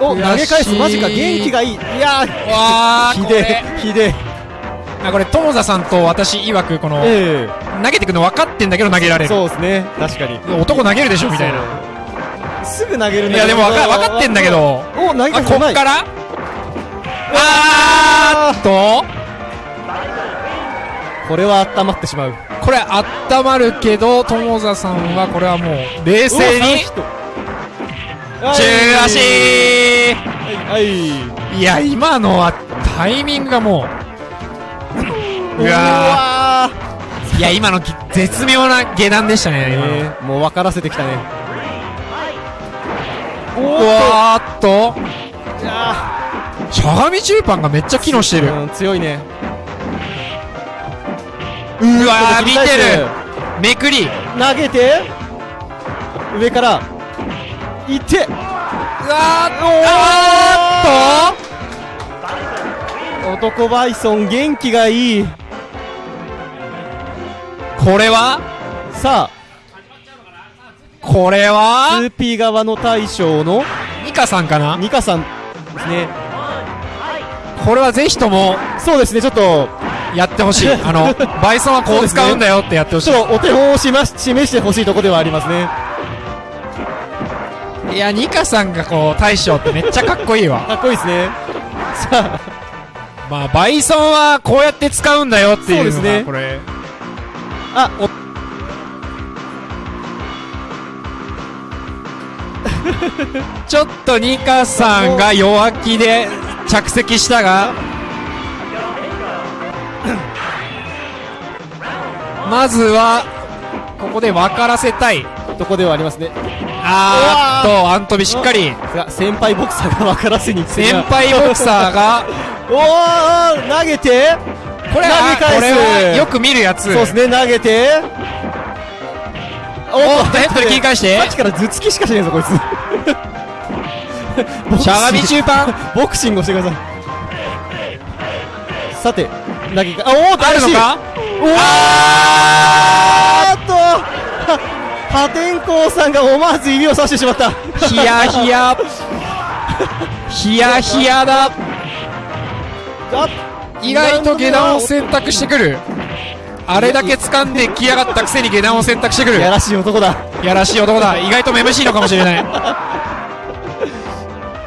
お投げ返すマジか元気がいい。いやーわーひでえひでえ。あこれ友座さんと私曰くこの、え投げてくの分かってんだけど投げられる。えそうですね。確かに。男投げるでしょみたいな。すぐ投げるんいやでも分か分かってんだけど。お投げあ返すこっから。あーっと。これは温まってしまうこれ温まるけど友座さんはこれはもう冷静に。中足。はい。い。や今のはタイミングがもう。うわいや今のき絶妙な下段でしたねえーもう分からせてきたね。うわー。っと。あしゃがみ中盤がめっちゃ機能してる。うん、強いね。うわー見てる。めくり。投げて、上から、いって、うわーあ男バイソン元気がいい。ーっとこれは？さこれあ、は 2P 側の大将の。ニカさんかな？ニカさんですね。これはぜひとも。そうですね、ちょっと、やってほしい。あのバイソンはこう使うんだよってやってほしちょっとお手本を示し示してほしいところではありますね。いいやニカさんがこう大将ってめっちゃかっこいいわ。かっこいいですね。さあ、まあバイソンはこうやって使うんだよっていうのそうですね。がこれ。あ、お、ちょっとニカさんが弱気で着席したがまずはここで分からせたい。とこではありますね。あーっとアントビしっかり。先輩ボクサーが分からせに先輩ボクサーが。おー投げて。これは投げ返す。よく見るやつ。そうですね投げて。おおっとヘッドで切り返して。さっきから頭突きしかしないぞこいつ。しゃがみ中盤。ボクシングをしてください。さて投げかあおーあるのか？あーっと。は 破天荒さんが思わず指をさしてしまった。ヒヤヒヤ。ヒヤヒヤだ。あ意外と下段を選択してくる。あれだけ掴んできやがったくせに下段を選択してくる。やらしい男だ。やらしい男だ。意外とめむしいのかもしれない。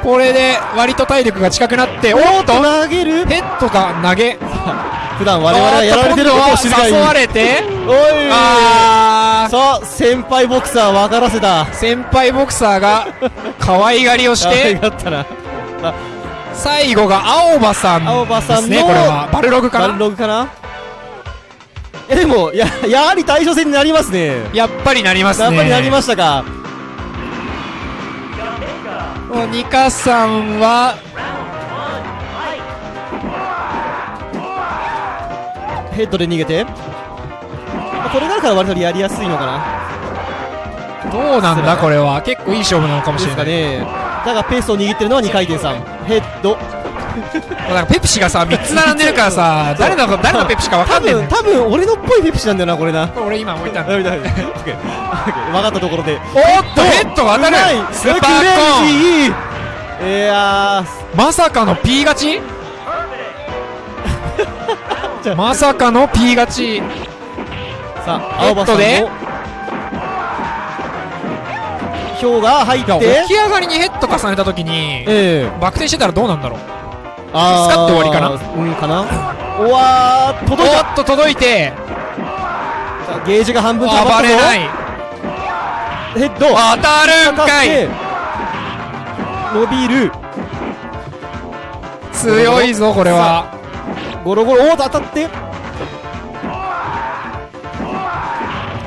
これで割と体力が近くなっておっと投げる。ヘッドが投げ普段我々がやられてることを知るがい誘われて。おい。あー。さあ先輩ボクサー分からせた。先輩ボクサーが可愛がりをして。がったな。最後が青葉さん青葉さんのこれは。バルログかバルなログかな？えでもややはり対処戦になりますね。やっぱりなりますね。やっぱりなりましたか。ニカさんはヘッドで逃げて。まあこれがあるから割とやりやすいのかな。どうなんだこれは。結構いい勝負なのかもしですかれないね。だがペースを握ってるのは2回転さん。ヘッド。なんかペプシがさ3つ並んでるからさ誰の誰のペプシか分か多んねえんだよ。分多分俺のっぽいペプシなんだよなこれな。俺今置いた。んだ分かったところで。おっとヘッド。が当たる。スーパーコーン。いやまさかの P 勝ち？まさかの P 勝ち。ーさあ青葉さんも票が入って。起き上がりにヘッド重ねた時にええ。バク転してたらどうなんだろう。あー使って終わりかな。うんかな。うわー届いた。おっと届いてゲージが半分溜まっれない。ヘッド。当たるんかい。伸びる。強いぞこれはゴロゴロおーっと当たって。う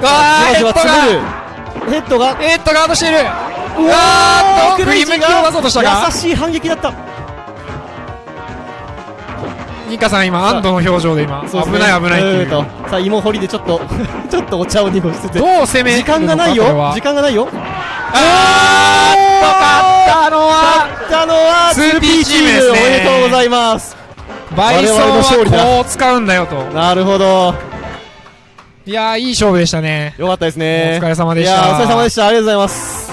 わーヘッドがヘッドが。ヘッドガードしている。ううわーっと振り向きを出そうとしたか。優しい反撃だった。ニカさん今安堵の表情で今ね。危ない危ないっていう。ーとさあ芋掘りでちょっと ちょっとお茶を濁しつつどう攻める時間がないよ。時間がないよ。あーっと勝ったのは勝ったのは 2P チームですね。おめでとうございますバイソンはこう使うんだよと。なるほど。いやーいい勝負でしたね。よかったですね。お疲れ様でした。いやーお疲れ様でしたありがとうございます。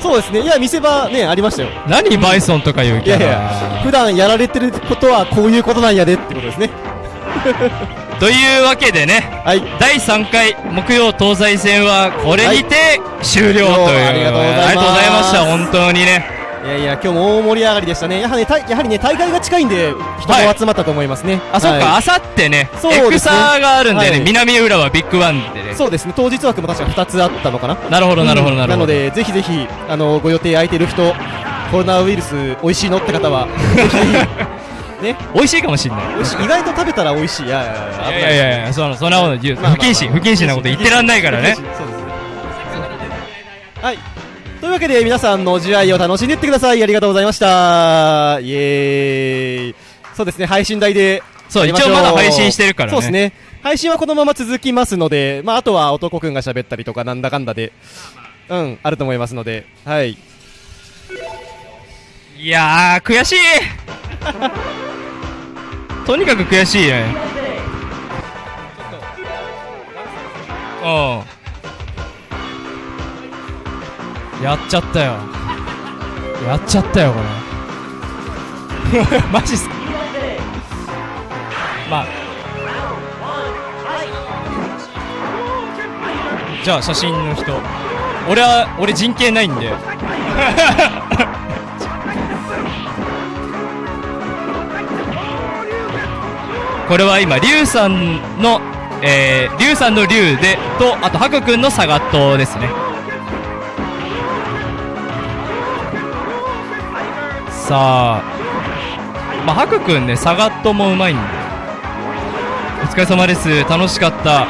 そうですね。いや見せ場ねありましたよ。何バイソンとかいうキャいやいやラ普段やられてることはこういうことなんやでってことですねというわけでねはい第3回木曜東西戦はこれにて終了という、ありがとうございありがとうございました本当にねいやいや、今日も大盛り上がりでしたね。やはりね、たやはりね、大会が近いんで、人も集まったと思いますね。あ、そっか、はあさってね、エクサがあるんでね、はい南浦和ビッグワンでねい。。そうですね、当日枠も確か2つあったのかな。なるほど、なるほど、なるほど。なの、で、ぜひぜひ、あの、ご予定空いてる人、コロナウイルス美味しいのって方は、ぜひ、ね、美味しいかもしんない。意外と食べたら美味しい。いやいやいや、いいやいやいや、そのそんなこと言う、不謹慎、不謹慎なこと言ってらんないからねそうですね。はい。というわけで、皆さんの試合を楽しんでいってください。ありがとうございました。イエーイ。そうですね、配信台で。そう一応まだ配信してるからねそうですね。配信はこのまま続きますので、まあ、あとは男くんが喋ったりとか、なんだかんだで、うん、あると思いますので、はい。いやー、悔しい とにかく悔しいね。うん。やっちゃったよ。やっちゃったよ、これ。マジっすか？まあ。じゃあ、写真の人。俺は、俺人権ないんで。これは今、リュウさんの、えー、リュウさんのリュウで、と、あと、ハクくんのサガットですね。さあ、まあ、ハクくんね、サガットもうまいんで。お疲れ様です。楽しかった。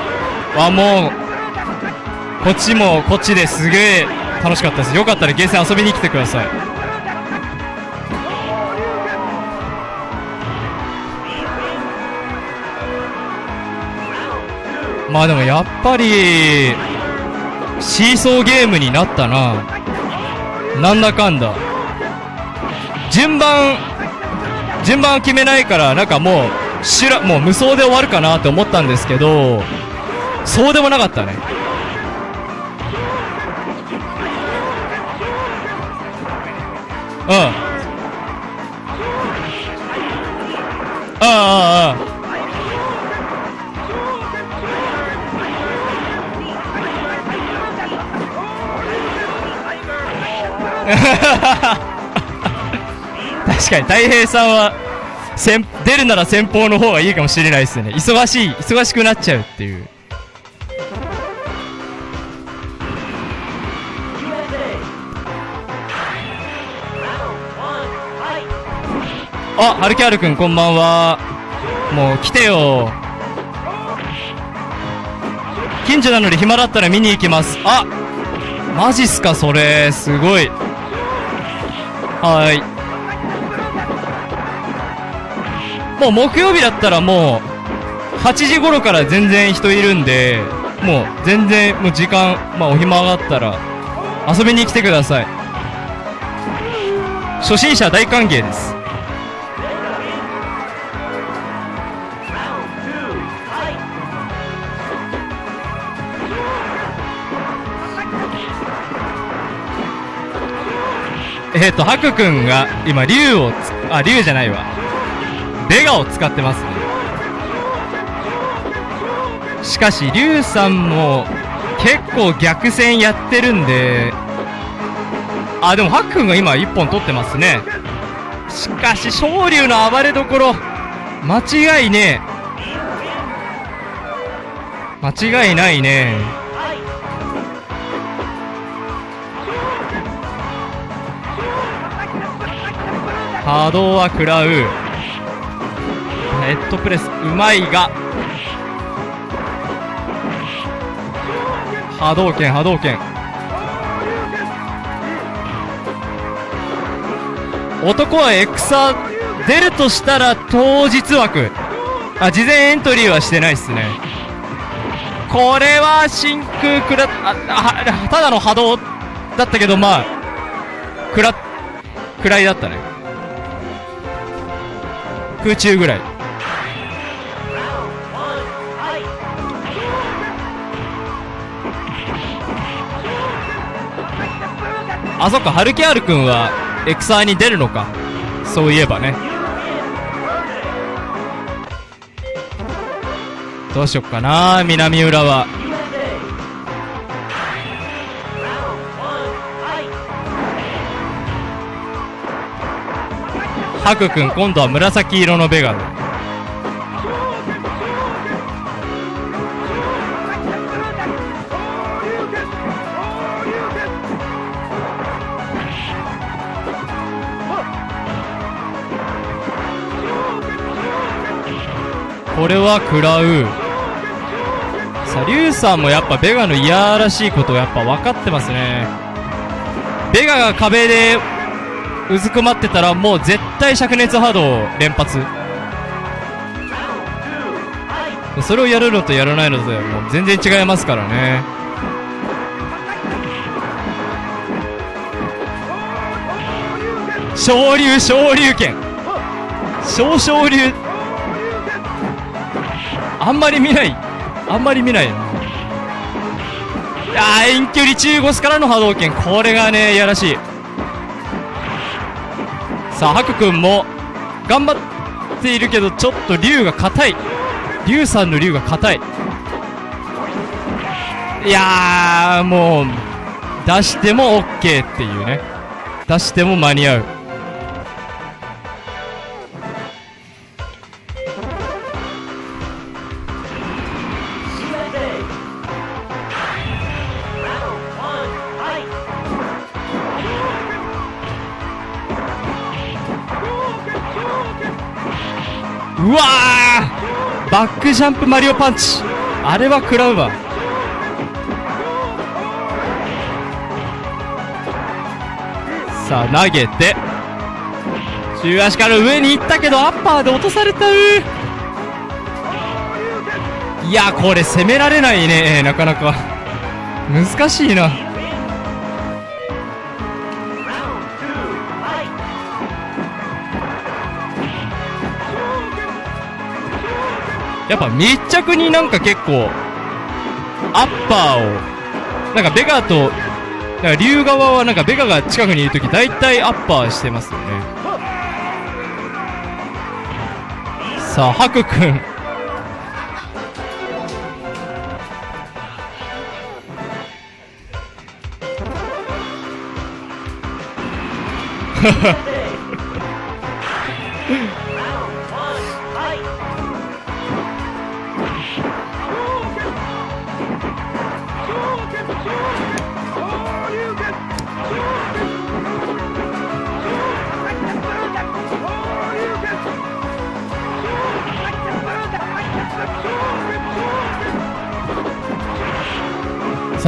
わ、もう、こっちもこっちですげえ楽しかったです。よかったらゲーセン遊びに来てください。まあでもやっぱり、シーソーゲームになったな。なんだかんだ。順番、順番決めないから、なんかもう、しら、もう無双で終わるかなって思ったんですけど、そうでもなかったね。うん。かに、太平さんは、先出るなら先方の方がいいかもしれないですね。忙しい、忙しくなっちゃうっていう。あ、はるきあるくんこんばんは。もう来てよ。近所なので暇だったら見に行きます。あマジっすか、それ。すごい。はい。もう木曜日だったらもう、8時頃から全然人いるんで、もう全然、もう時間、まあお暇があったら、遊びに来てください。初心者大歓迎です。えっ、ー、と、ハクくんが今、竜を、あ、竜じゃないわ。ベガを使ってますね。しかし、竜さんも結構逆戦やってるんで、あ、でもハクくんが今1本取ってますね。しかし、昇竜の暴れどころ、間違いねえ。間違いないね。波動は食らう。ヘッドプレス、うまいが。波動拳、波動拳。男はエクサ出るとしたら当日枠。あ、事前エントリーはしてないっすね。これは真空くら、あ、あ、ただの波動だったけど、まあ、くら、くらいだったね。空中ぐらい。あ、そっか、ハルキアール君は、エクサーに出るのか。そういえばね。どうしよっかな、南浦和。ハク君今度は紫色のベガでこれは食らう。さあリュウさんもやっぱベガのいやらしいことをやっぱ分かってますね。ベガが壁でうずくまってたらもう絶対灼熱波動連発。それをやるのとやらないのともう全然違いますからね。昇竜昇竜拳。昇昇竜あんまり見ない。あんまり見ない。ないやー遠距離中腰からの波動拳。これがねいやらしい。さあハク君も頑張っているけどちょっと竜が硬い。竜さんの竜が硬い。いやーもう出しても OK っていうね。出しても間に合う。バックジャンプマリオパンチ。あれは食らうわ。さあ投げて。中足から上に行ったけどアッパーで落とされた。ういやこれ攻められないね。なかなか。難しいな。やっぱ密着になんか結構アッパーをなんかベガとなんか竜側はなんかベガが近くにいるとき大体アッパーしてますよね。さあハク君。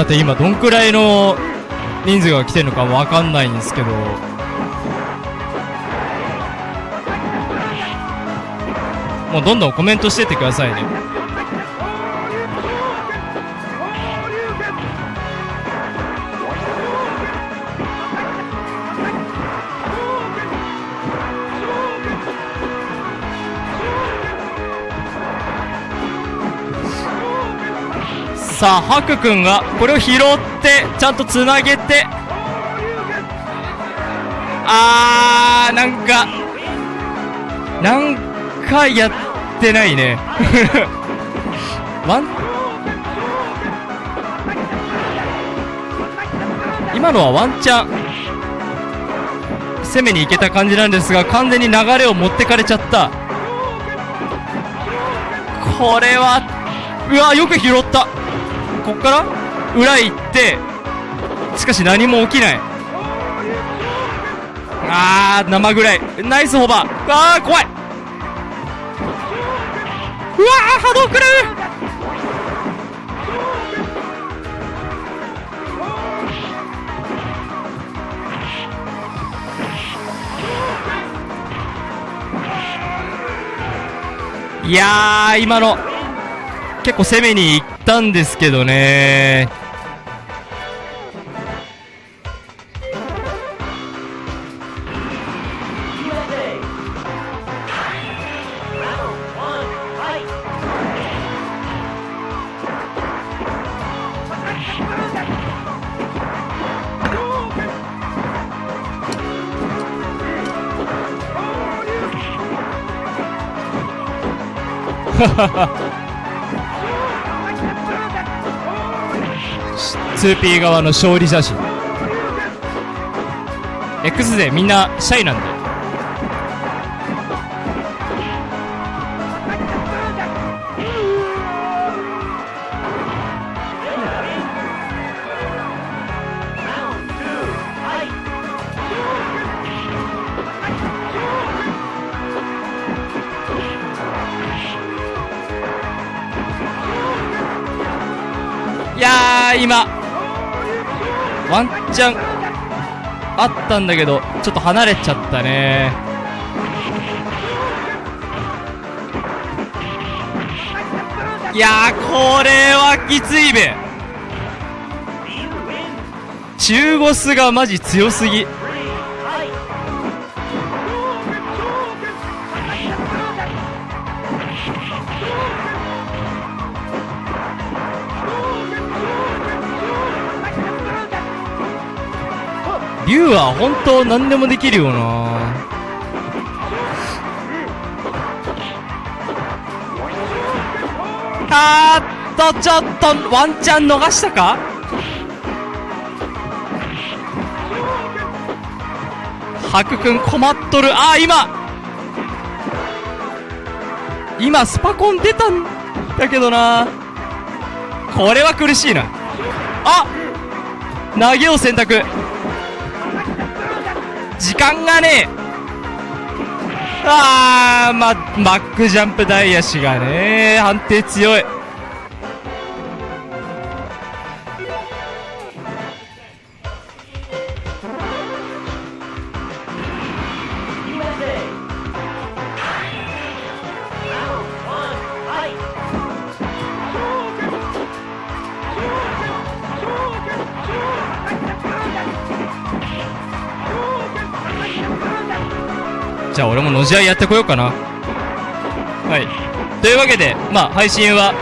さて今どんくらいの人数が来てるのかわかんないんですけど。もうどんどんコメントしてってくださいね。さあハク君がこれを拾ってちゃんとつなげて。あーなんかなんかやってないね。ワン今のはワンチャン攻めに行けた感じなんですが完全に流れを持ってかれちゃった。これはうわよく拾った。こっから？裏行って。しかし何も起きない。あー生ぐらい。ナイスホバ。ーあー怖い。うわー波動くる。いやー今の。結構攻めに行ったんですけどね。ハハハ 2P 側の勝利写真。X でみんなシャイなんで。ちゃん、あったんだけど、ちょっと離れちゃったね。いや、これはきついべ。中ボスがマジ強すぎ。竜は本当何でもできるよな。あーっとちょっとワンチャン逃したか？ハク君困っとる。あー今。今スパコン出たんだけどな。これは苦しいな。あ投げを選択。時間がねえ。あー、ま、マックジャンプダイヤシがね判定強い。俺ものじ合いやってこようかな。はい。というわけでまあ配信は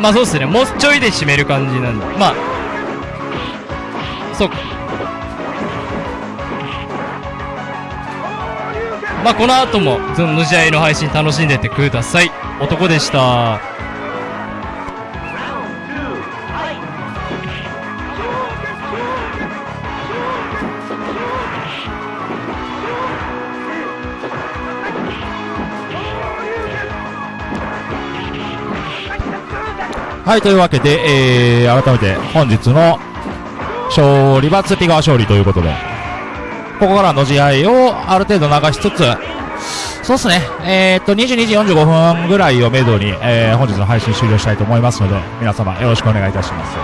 まあそうっすね。もうちょいで締める感じなんで。まあそうか。まあこの後もそののじ合いの配信楽しんでってください。男でした。はい、というわけで、えー、改めて本日の勝利はツピ川勝利ということで、ここからの試合をある程度流しつつ、そうですね、えー、っと、22時45分ぐらいをめどに、えー、本日の配信終了したいと思いますので、皆様よろしくお願いいたします。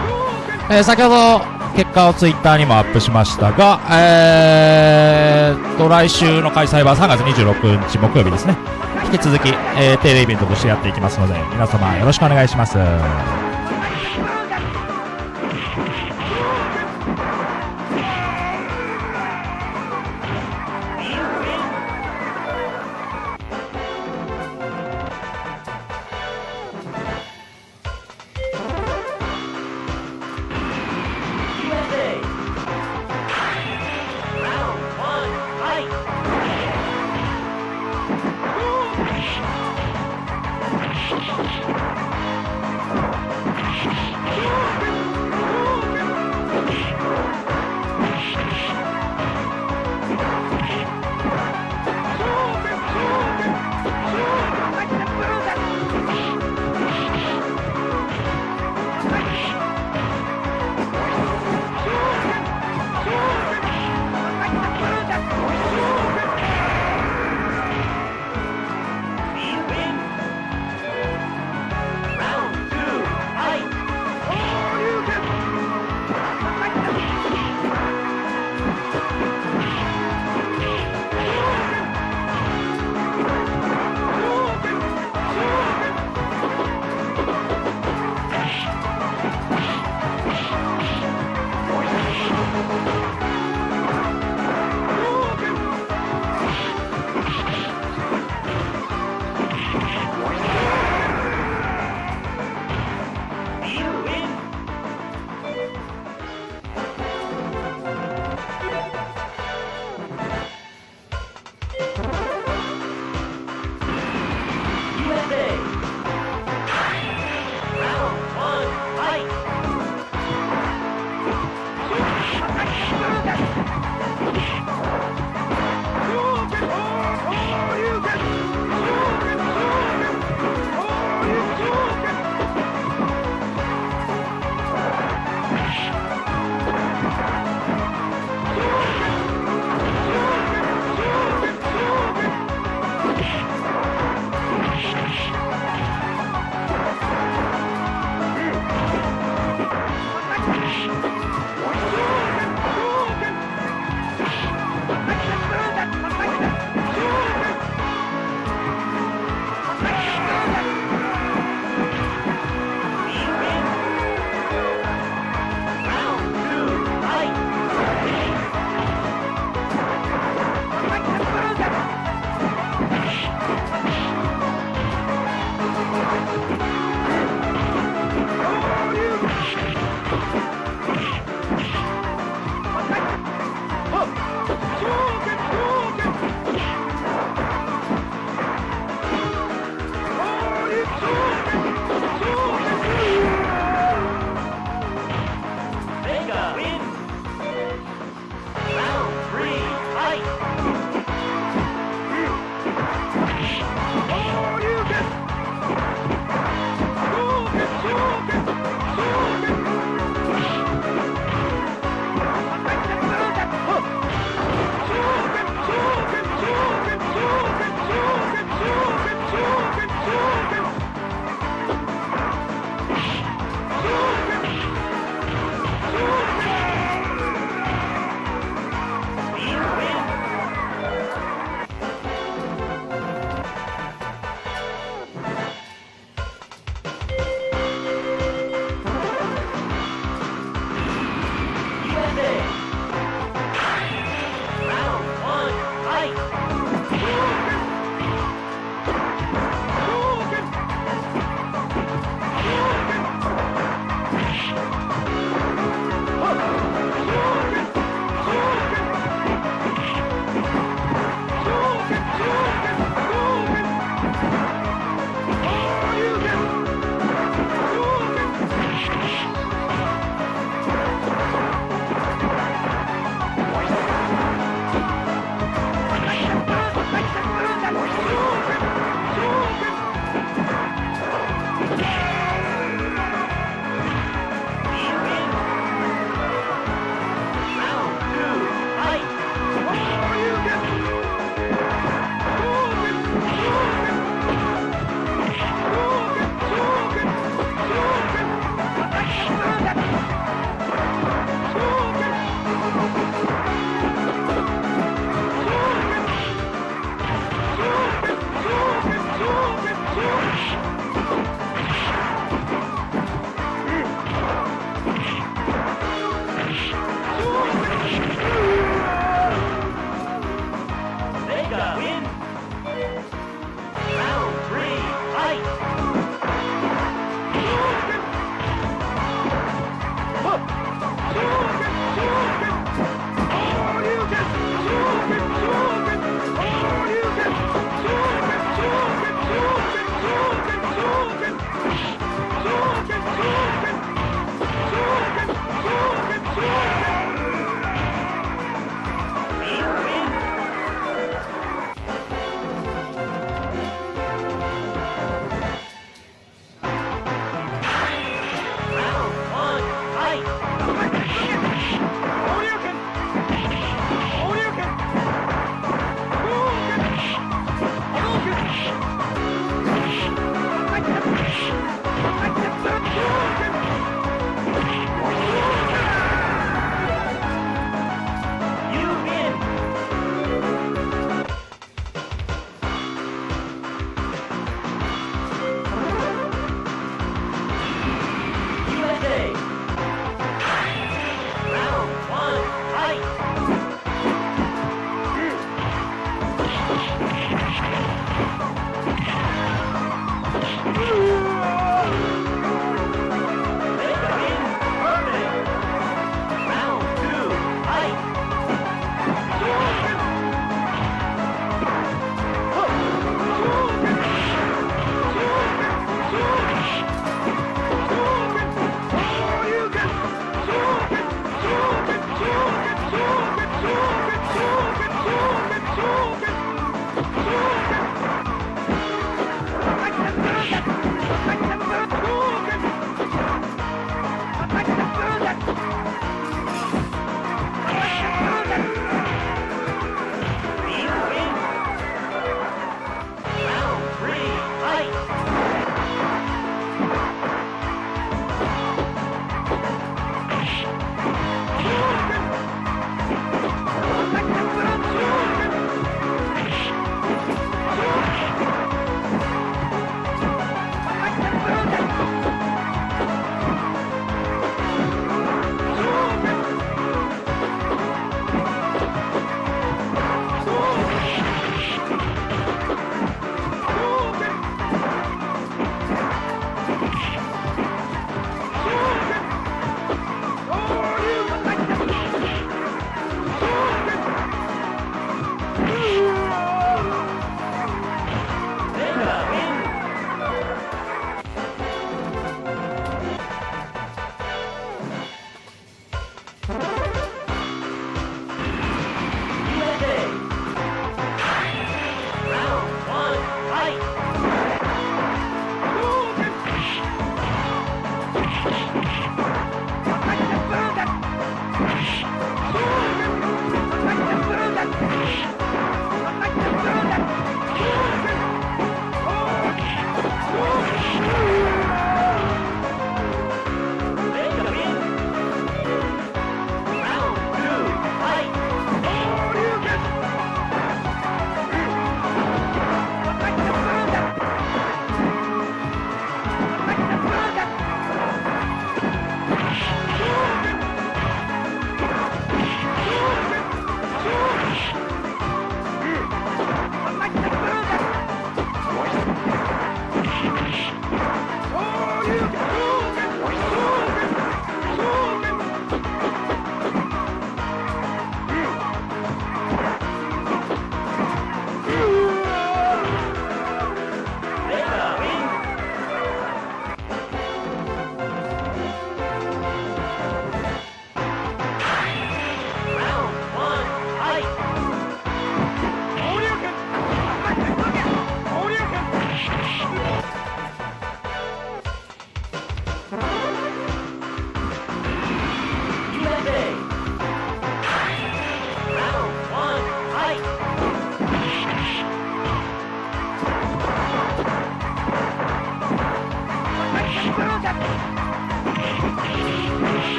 えー、先ほど結果をツイッターにもアップしましたが、えー、と、来週の開催は3月26日木曜日ですね。引き続き、えー、定例イベントとしてやっていきますので、皆様よろしくお願いします。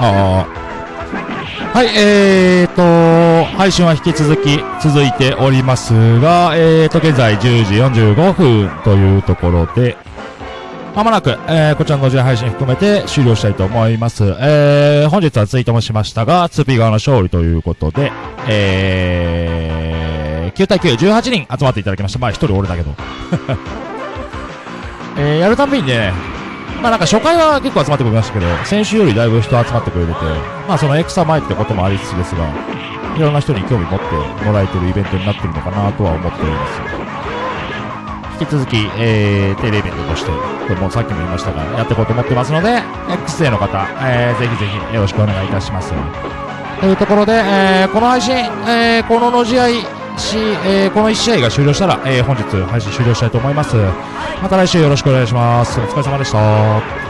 はい、えーと、配信は引き続き続いておりますが、えーと、現在10時45分というところで、まもなく、えー、こちらの同時配信含めて終了したいと思います。えー、本日はツイートもしましたが、2P 側の勝利ということで、えー、9対9、18人集まっていただきました。まあ、1人俺だけど。えー、やるたんびにね、まあなんか初回は結構集まってくれましたけど、先週よりだいぶ人集まってくれてて、まあそのエクサ前ってこともありつつですが、いろんな人に興味持ってもらえてるイベントになってるのかなとは思っております。引き続き、えー、定例イベントとして、これもさっきも言いましたが、やっていこうと思ってますので、X への方、えー、ぜひぜひよろしくお願いいたします。というところで、えー、この配信、えー、このの試合し、えー、この1試合が終了したら、えー、本日配信終了したいと思います。また来週よろしくお願いします。お疲れ様でした。